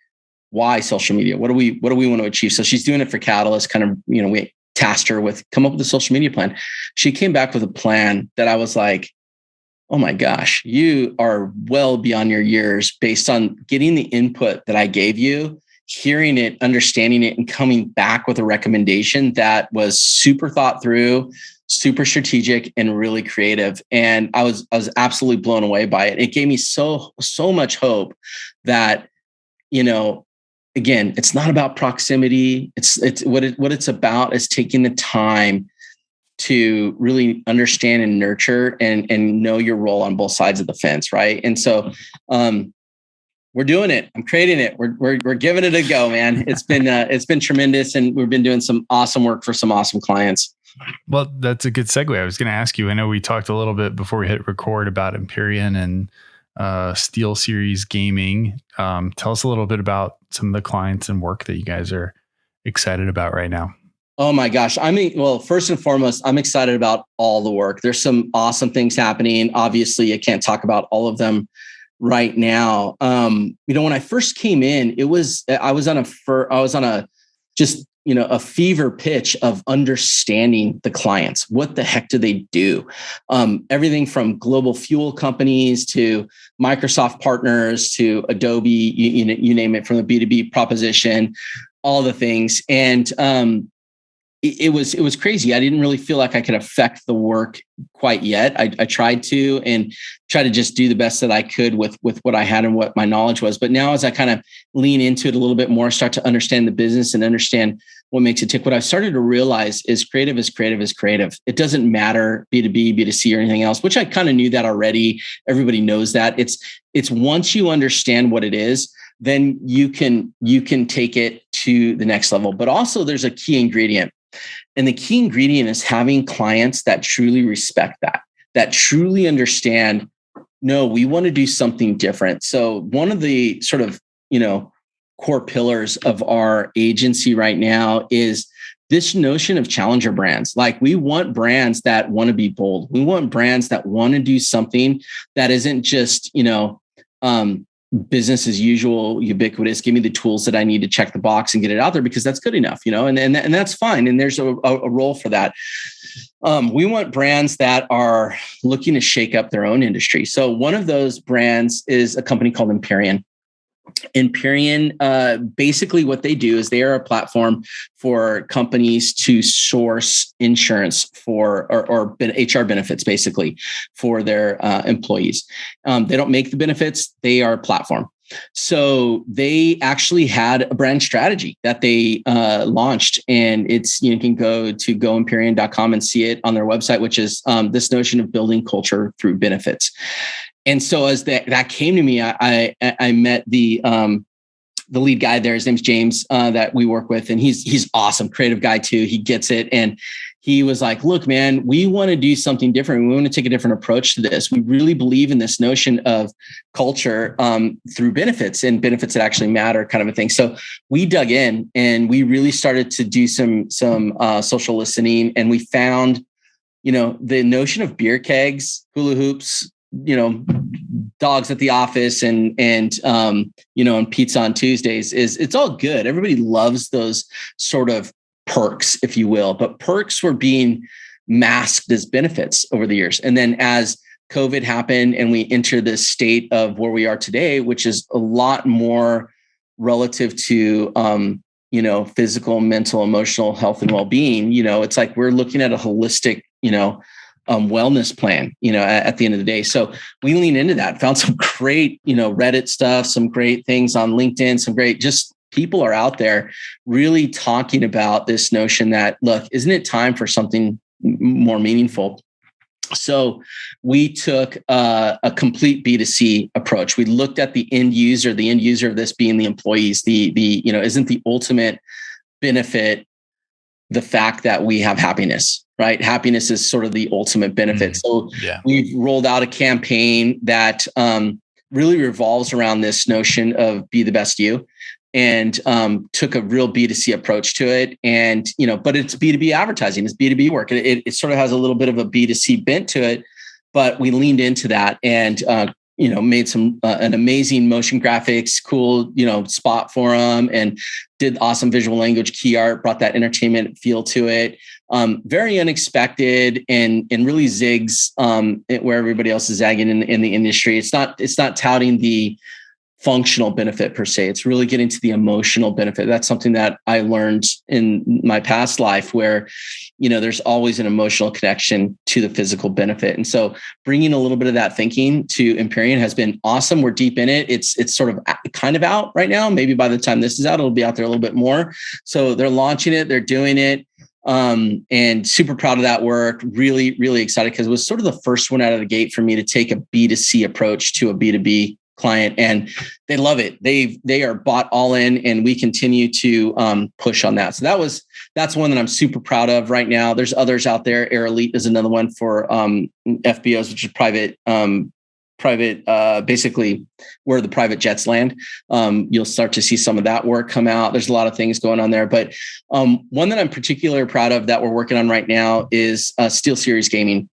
[SPEAKER 1] why social media. What do we what do we want to achieve? So she's doing it for Catalyst. Kind of, you know, we tasked her with come up with a social media plan. She came back with a plan that I was like, oh my gosh, you are well beyond your years based on getting the input that I gave you, hearing it, understanding it, and coming back with a recommendation that was super thought through, super strategic, and really creative. And I was I was absolutely blown away by it. It gave me so so much hope that you know again, it's not about proximity. It's it's what it what it's about is taking the time to really understand and nurture and and know your role on both sides of the fence, right? And so um we're doing it. I'm creating it. We're we're we're giving it a go, man. [laughs] It's been uh, it's been tremendous and we've been doing some awesome work for some awesome clients.
[SPEAKER 2] Well, that's a good segue. I was going to ask you. I know we talked a little bit before we hit record about Empyrean and uh, Steel Series Gaming. Um, tell us a little bit about some of the clients and work that you guys are excited about right now.
[SPEAKER 1] Oh my gosh. I mean, well, first and foremost, I'm excited about all the work. There's some awesome things happening. Obviously, I can't talk about all of them right now. Um, you know, when I first came in, it was I was on a fir- I was on a just you know a fever pitch of understanding the clients. What the heck do they do? Um, everything from global fuel companies to microsoft partners to adobe you, you, you name it from the b2b proposition all the things. And um, it, was it was crazy. I didn't really feel like I could affect the work quite yet. I, I tried to and try to just do the best that I could with with what I had and what my knowledge was. But now, as I kind of lean into it a little bit more, start to understand the business and understand what makes it tick. What I've started to realize is creative is creative is creative. It doesn't matter B2B, B2C, or anything else, which I kind of knew that already. Everybody knows that. It's it's once you understand what it is, then you can you can take it to the next level. But also there's a key ingredient and the key ingredient is having clients that truly respect that, that truly understand, no, we want to do something different. So one of the sort of, you know, core pillars of our agency right now is this notion of challenger brands. Like we want brands that want to be bold. We want brands that want to do something that isn't just, you know, um, business as usual, ubiquitous. Give me the tools that I need to check the box and get it out there because that's good enough, you know, and and, and that's fine. And there's a, a role for that. Um, we want brands that are looking to shake up their own industry. So one of those brands is a company called Empyrean. Empyrean, uh, basically, what they do is they are a platform for companies to source insurance for or, or HR benefits, basically, for their uh, employees. Um, they don't make the benefits; they are a platform. So they actually had a brand strategy that they uh, launched, and it's you, can go to goempyrean.com and see it on their website, which is um, this notion of building culture through benefits and so as that that came to me, I I, I met the um, the lead guy there. His name's James uh, that we work with, and he's he's awesome, creative guy too. He gets it, and he was like, "Look, man, we want to do something different. We want to take a different approach to this. We really believe in this notion of culture um, through benefits and benefits that actually matter, kind of a thing." So we dug in and we really started to do some some uh, social listening, and we found you know the notion of beer kegs hula hoops you know dogs at the office and and um, you know and pizza on Tuesdays is it's all good. Everybody loves those sort of perks, if you will, but perks were being masked as benefits over the years. And then as COVID happened and we enter this state of where we are today, which is a lot more relative to um, you know physical, mental, emotional health and well-being. You know, it's like we're looking at a holistic, you know, um, wellness plan, you know, at, at, the end of the day. So we lean into that, found some [laughs] great, you know, Reddit stuff, some great things on LinkedIn, some great, just people are out there really talking about this notion that, look, isn't it time for something more meaningful? So we took uh, a complete B2C approach. We looked at the end user, the end user of this being the employees, the, the, you know, isn't the ultimate benefit the fact that we have happiness right? Happiness is sort of the ultimate benefit. Mm, so yeah. we've rolled out a campaign that um, really revolves around this notion of be the best you and um, took a real B2C approach to it. And, you know, but it's B2B advertising, it's B2B work. It, it, it sort of has a little bit of a B2C bent to it, but we leaned into that and uh, you know made some uh, an amazing motion graphics cool you know spot for them and did awesome visual language key art brought that entertainment feel to it um, very unexpected and and really zigs um, where everybody else is zagging in, in the industry it's not it's not touting the functional benefit per se. It's really getting to the emotional benefit. That's something that I learned in my past life where, you know, there's always an emotional connection to the physical benefit. And so bringing a little bit of that thinking to Empyrean has been awesome. We're deep in it. It's, it's sort of kind of out right now. Maybe by the time this is out, it'll be out there a little bit more. So they're launching it, they're doing it um, and super proud of that work. Really, really excited because it was sort of the first one out of the gate for me to take a B2C approach to a B2B client and they love it. They they are bought all in and we continue to um, push on that. So that was that's one that i'm super proud of right now. There's others out there. Air elite is another one for um, fbos which is private um, private uh, basically where the private jets land. Um, you'll start to see some of that work come out. There's a lot of things going on there but um, one that i'm particularly proud of that we're working on right now is uh, steel series gaming.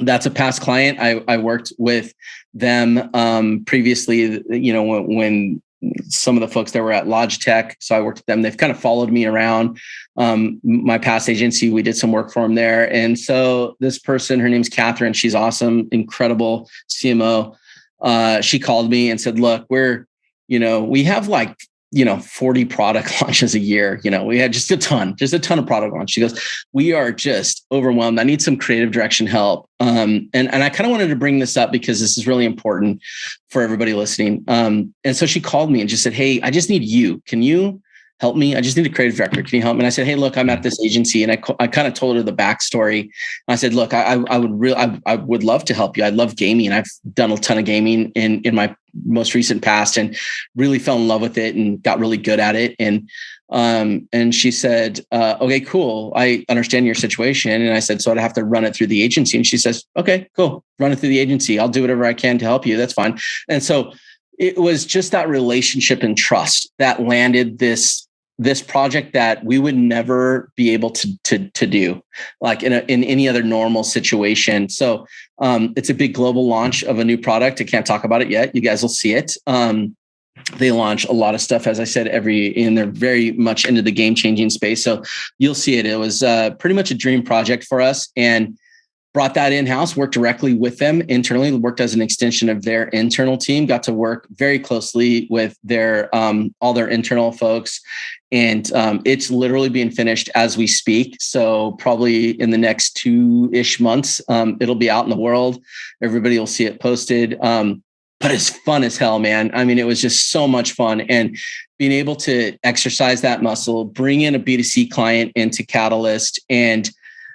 [SPEAKER 1] That's a past client. I, I worked with them um, previously, you know, when, when, some of the folks that were at Logitech. So I worked with them. They've kind of followed me around. Um, my past agency, we did some work for them there. And so this person, her name's Catherine. She's awesome, incredible CMO. Uh, she called me and said, look, we're, you know, we have like you know 40 product [laughs] launches a year you know we had just a ton just a ton of product launch she goes we are just overwhelmed. I need some creative direction help. Um, and, and i kind of wanted to bring this up because this is really important for everybody listening. Um, and so she called me and just said hey i just need you. Can you help me. I just need a creative director. Can you help me? And I said, Hey, look, I'm at this agency. And I, I kind of told her the backstory. I said, look, I, I would really, I, I would love to help you. I love gaming. I've done a ton of gaming in, in my most recent past and really fell in love with it and got really good at it. And, um, and she said, uh, okay, cool. I understand your situation. And I said, so I'd have to run it through the agency. And she says, okay, cool. Run it through the agency. I'll do whatever I can to help you. That's fine. And so it was just that relationship and trust that landed this this project that we would never be able to to, to do like in a, in any other normal situation. So um, it's a big global launch of a new product. I can't talk about it yet. You guys will see it. Um, they launch a lot of stuff as i said every and they're very much into the game changing space. So you'll see it. It was uh, pretty much a dream project for us and brought that in house, worked directly with them internally, worked as an extension of their internal team, got to work very closely with their um, all their internal folks. And um, it's literally being finished as we speak. So, probably in the next two ish months, um, it'll be out in the world. Everybody will see it posted. Um, but it's fun as hell, man. I mean, it was just so much fun. And being able to exercise that muscle, bring in a B2C client into Catalyst and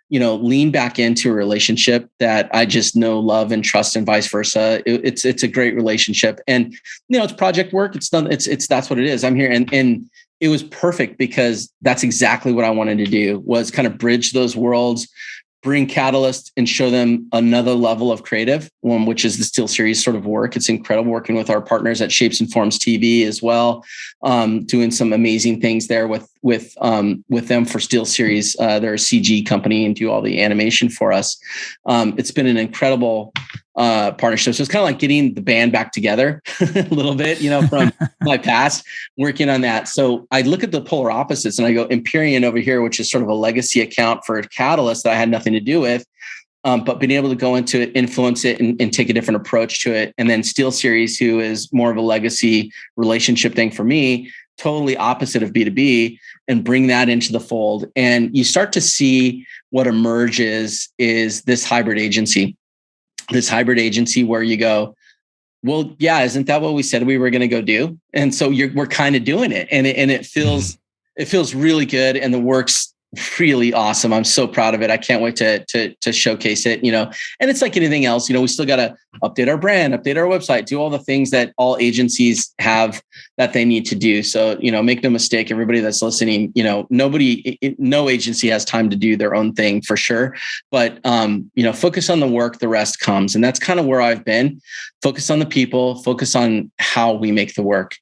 [SPEAKER 1] you know lean back into a relationship that i just know love and trust and vice versa it, it's it's a great relationship and you know it's project work it's done it's it's that's what it is i'm here and and it was perfect because that's exactly what i wanted to do was kind of bridge those worlds bring Catalyst and show them another level of creative, one which is the Steel Series sort of work. It's incredible working with our partners at Shapes and Forms TV as well, um, doing some amazing things there with with um, with them for Steel Series. Uh, they're a CG company and do all the animation for us. Um, it's been an incredible uh, partnership. So it's kind of like getting the band back together [laughs] a little bit, you know, from [laughs] my past, working on that. So I look at the polar opposites and I go Empyrean over here, which is sort of a legacy account for Catalyst that I had nothing to do with. Um, but being able to go into it, influence it, and, and, take a different approach to it. And then Steel Series, who is more of a legacy relationship thing for me, totally opposite of B2B, and bring that into the fold. And you start to see what emerges is this hybrid agency this hybrid agency where you go, well, yeah, isn't that what we said we were going to go do? And so you're, we're kind of doing it, and it, and it feels mm-hmm. it feels really good, and the work's really awesome. I'm so proud of it. I can't wait to to to showcase it. You know, and it's like anything else. You know, we still got to update our brand, update our website, do all the things that all agencies have that they need to do. So you know, make no mistake, everybody that's listening. You know, nobody, it, no agency has time to do their own thing for sure. But um, you know, focus on the work. The rest comes, and that's kind of where I've been. Focus on the people. Focus on how we make the work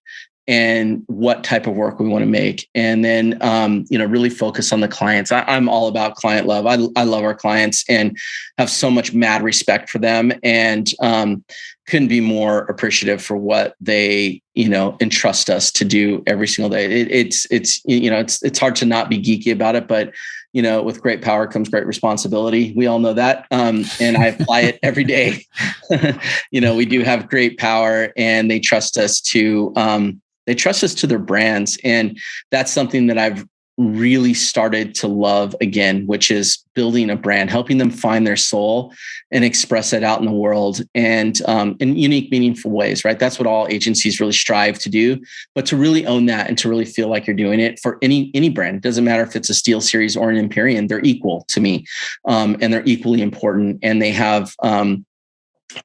[SPEAKER 1] and what type of work we want to make. And then um, you know really focus on the clients. I, am all about client love. I, I love our clients and have so much mad respect for them and um, couldn't be more appreciative for what they you know entrust us to do every single day. It, it's it's you know it's it's hard to not be geeky about it but you know with great power comes great responsibility. We all know that um, and i apply it every day. [laughs] You know we do have great power and they trust us to um, they trust us to their brands. And that's something that I've really started to love again, which is building a brand, helping them find their soul and express it out in the world and um, in unique, meaningful ways, right? That's what all agencies really strive to do. But to really own that and to really feel like you're doing it for any any brand, it doesn't matter if it's a Steel Series or an Empyrean, they're equal to me, um, and they're equally important, and they have um,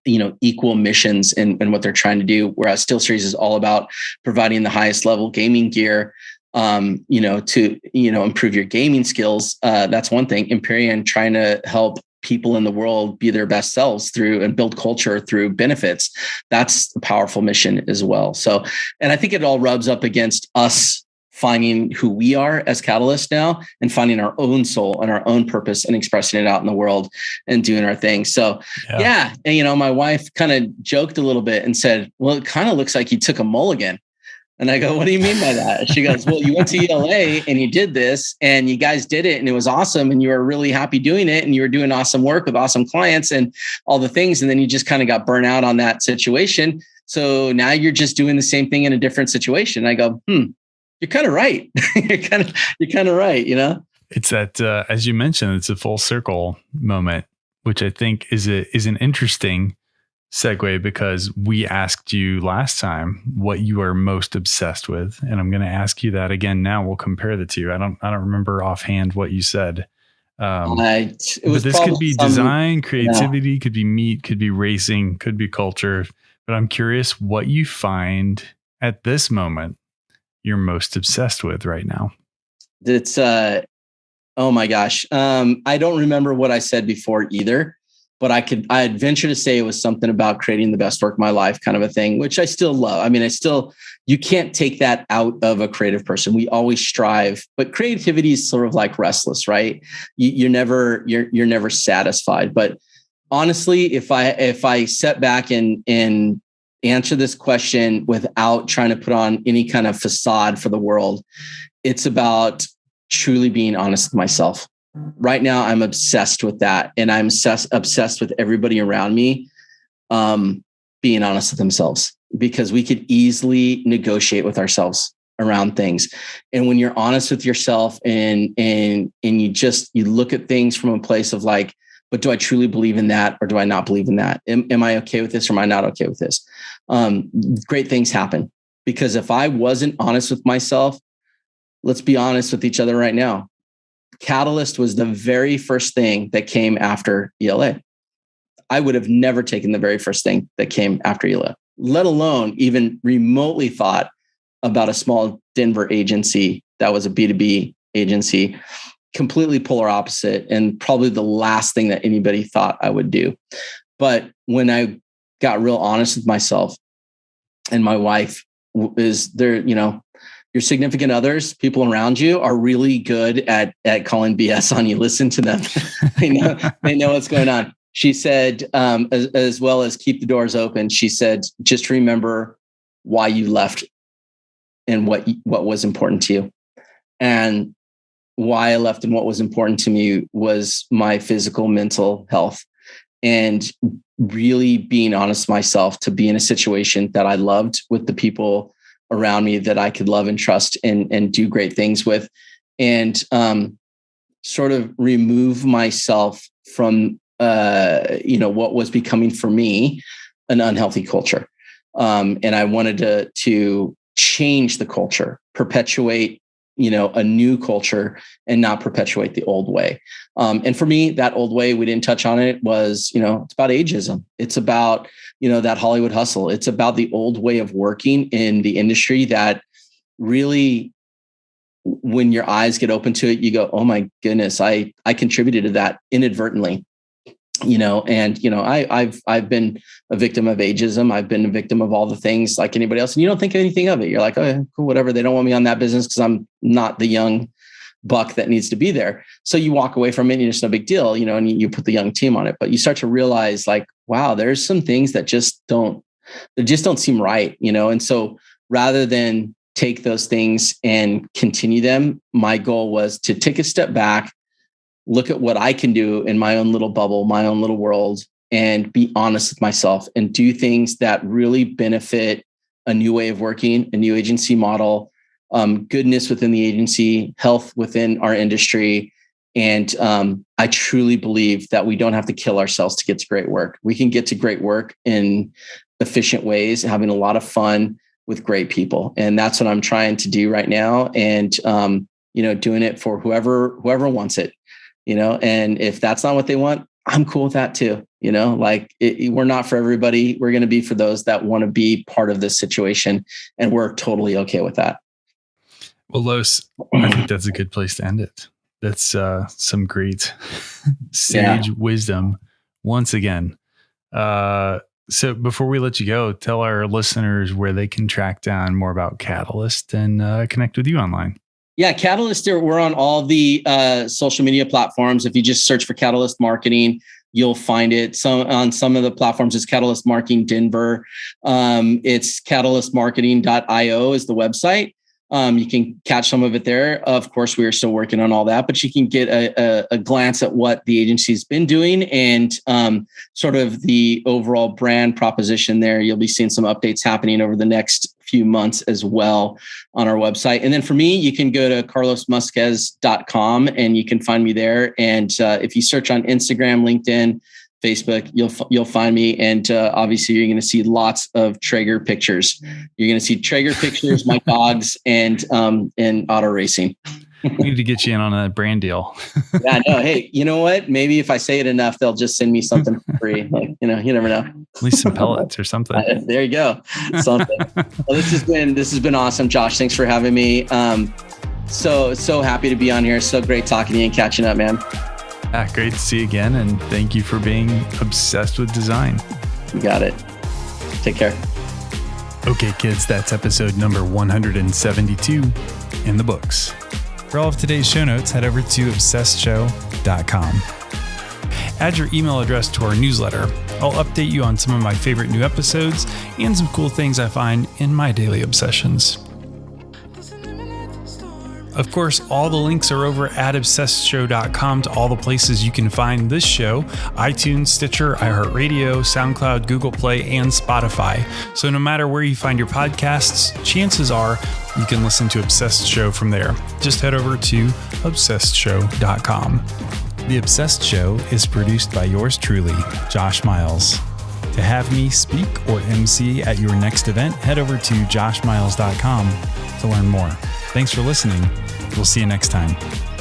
[SPEAKER 1] you know equal missions and, in what they're trying to do whereas steel series is all about providing the highest level gaming gear um, you know to you know improve your gaming skills. Uh, that's one thing. Empyrean trying to help people in the world be their best selves through and build culture through benefits. That's a powerful mission as well. So and i think it all rubs up against us finding who we are as catalysts now and finding our own soul and our own purpose and expressing it out in the world and doing our thing so yeah, yeah and, you know my wife kind of joked a little bit and said well it kind of looks like you took a mulligan and I go, what do you mean by that? She goes, well, you went to ELA and you did this and you guys did it and it was awesome. And you were really happy doing it. And you were doing awesome work with awesome clients and all the things. And then you just kind of got burnt out on that situation. So now you're just doing the same thing in a different situation. And I go, hmm, you're kind of right. [laughs] you're kind of you're kind of right. You know,
[SPEAKER 2] it's that uh, as you mentioned, it's a full circle moment, which I think is a is an interesting segue because we asked you last time what you are most obsessed with, and I'm going to ask you that again now. We'll compare the two. I don't I don't remember offhand what you said. Um, but this could be design, creativity, yeah. could be meat, could be racing, could be culture. But I'm curious what you find at this moment you're most obsessed with right now?
[SPEAKER 1] It's uh oh my gosh. Um, I don't remember what I said before either, but I could I'd venture to say it was something about creating the best work of my life, kind of a thing, which I still love. I mean, I still you can't take that out of a creative person. We always strive, but creativity is sort of like restless, right? You, you're never you're you're never satisfied. But honestly, if I if I set back and and answer this question without trying to put on any kind of facade for the world. It's about truly being honest with myself right now I'm obsessed with that. And I'm obsessed, obsessed with everybody around me um, being honest with themselves because we could easily negotiate with ourselves around things. And when you're honest with yourself and and and you just you look at things from a place of like, but do I truly believe in that or do I not believe in that? Am, am I okay with this or am I not okay with this? Um, great things happen because if I wasn't honest with myself, let's be honest with each other right now. Catalyst was the very first thing that came after ELA. I would have never taken the very first thing that came after ELA, let alone even remotely thought about a small Denver agency that was a B2B agency, completely polar opposite, and probably the last thing that anybody thought I would do. But when I got real honest with myself and my wife is there, you know, your significant others, people around you are really good at at calling BS on you. Listen to them. [laughs] they know they know what's going on. She said, um, as, as well as keep the doors open. She said, just remember why you left and what what was important to you. And why I left and what was important to me was my physical, mental health, and really being honest myself to be in a situation that I loved with the people around me that I could love and trust and and do great things with, and um, sort of remove myself from uh, you know what was becoming for me an unhealthy culture, um, and I wanted to to change the culture, perpetuate you know a new culture and not perpetuate the old way. Um, and for me that old way we didn't touch on it was you know it's about ageism. It's about you know that hollywood hustle. It's about the old way of working in the industry that really when your eyes get open to it you go oh my goodness i i contributed to that inadvertently you know and you know i i've i've been a victim of ageism. I've been a victim of all the things like anybody else and you don't think anything of it. You're like oh cool whatever. They don't want me on that business because i'm not the young buck that needs to be there. So you walk away from it and it's no big deal you know and you put the young team on it. But you start to realize like wow there's some things that just don't they just don't seem right you know? And so rather than take those things and continue them my goal was to take a step back look at what I can do in my own little bubble, my own little world, and be honest with myself and do things that really benefit a new way of working, a new agency model, um, goodness within the agency, health within our industry. And um, I truly believe that we don't have to kill ourselves to get to great work. We can get to great work in efficient ways, having a lot of fun with great people. And that's what I'm trying to do right now. And, um, you know, doing it for whoever, whoever wants it you know, and if that's not what they want, I'm cool with that too. You know, like it, we're not for everybody. We're going to be for those that want to be part of this situation. And we're totally okay with that.
[SPEAKER 2] Well, Los, I think that's a good place to end it. That's uh, some great [laughs] sage yeah. wisdom once again. Uh, so before we let you go, tell our listeners where they can track down more about Catalyst and uh, connect with you online.
[SPEAKER 1] Yeah, Catalyst, we're on all the uh, social media platforms. If you just search for Catalyst Marketing, you'll find it. Some on some of the platforms, it's Catalyst Marketing Denver. Um, it's catalystmarketing.io is the website. Um, you can catch some of it there. Of course, we are still working on all that, but you can get a, a, a glance at what the agency's been doing and um, sort of the overall brand proposition there. You'll be seeing some updates happening over the next few months as well on our website. And then for me, you can go to carlosmusquez.com and you can find me there. And uh, if you search on Instagram, LinkedIn, Facebook, you'll you'll find me, and uh, obviously you're going to see lots of Traeger pictures. You're going to see Traeger pictures, my dogs, and um, and auto racing. [laughs]
[SPEAKER 2] we need to get you in on a brand deal.
[SPEAKER 1] yeah, no. Hey, you know what? Maybe if I say it enough, they'll just send me something for free. [laughs] Like, you know, you never know.
[SPEAKER 2] At least some pellets or something. Uh, [laughs]
[SPEAKER 1] there you go. Something. well, this has been this has been awesome, Josh. Thanks for having me. Um, so so happy to be on here. So great talking to you and catching up, man.
[SPEAKER 2] Yeah, great to see you again. And thank you for being obsessed with design.
[SPEAKER 1] You got it. Take care.
[SPEAKER 2] Okay, kids, that's episode number 172 in the books. For all of today's show notes, head over to obsessedshow.com. Add your email address to our newsletter. I'll update you on some of my favorite new episodes and some cool things I find in my daily obsessions. Of course, all the links are over at obsessedshow.com to all the places you can find this show iTunes, Stitcher, iHeartRadio, SoundCloud, Google Play, and Spotify. So no matter where you find your podcasts, chances are you can listen to Obsessed Show from there. Just head over to obsessedshow.com. The Obsessed Show is produced by yours truly, Josh Miles. To have me speak or MC at your next event, head over to joshmiles.com to learn more. Thanks for listening. We'll see you next time.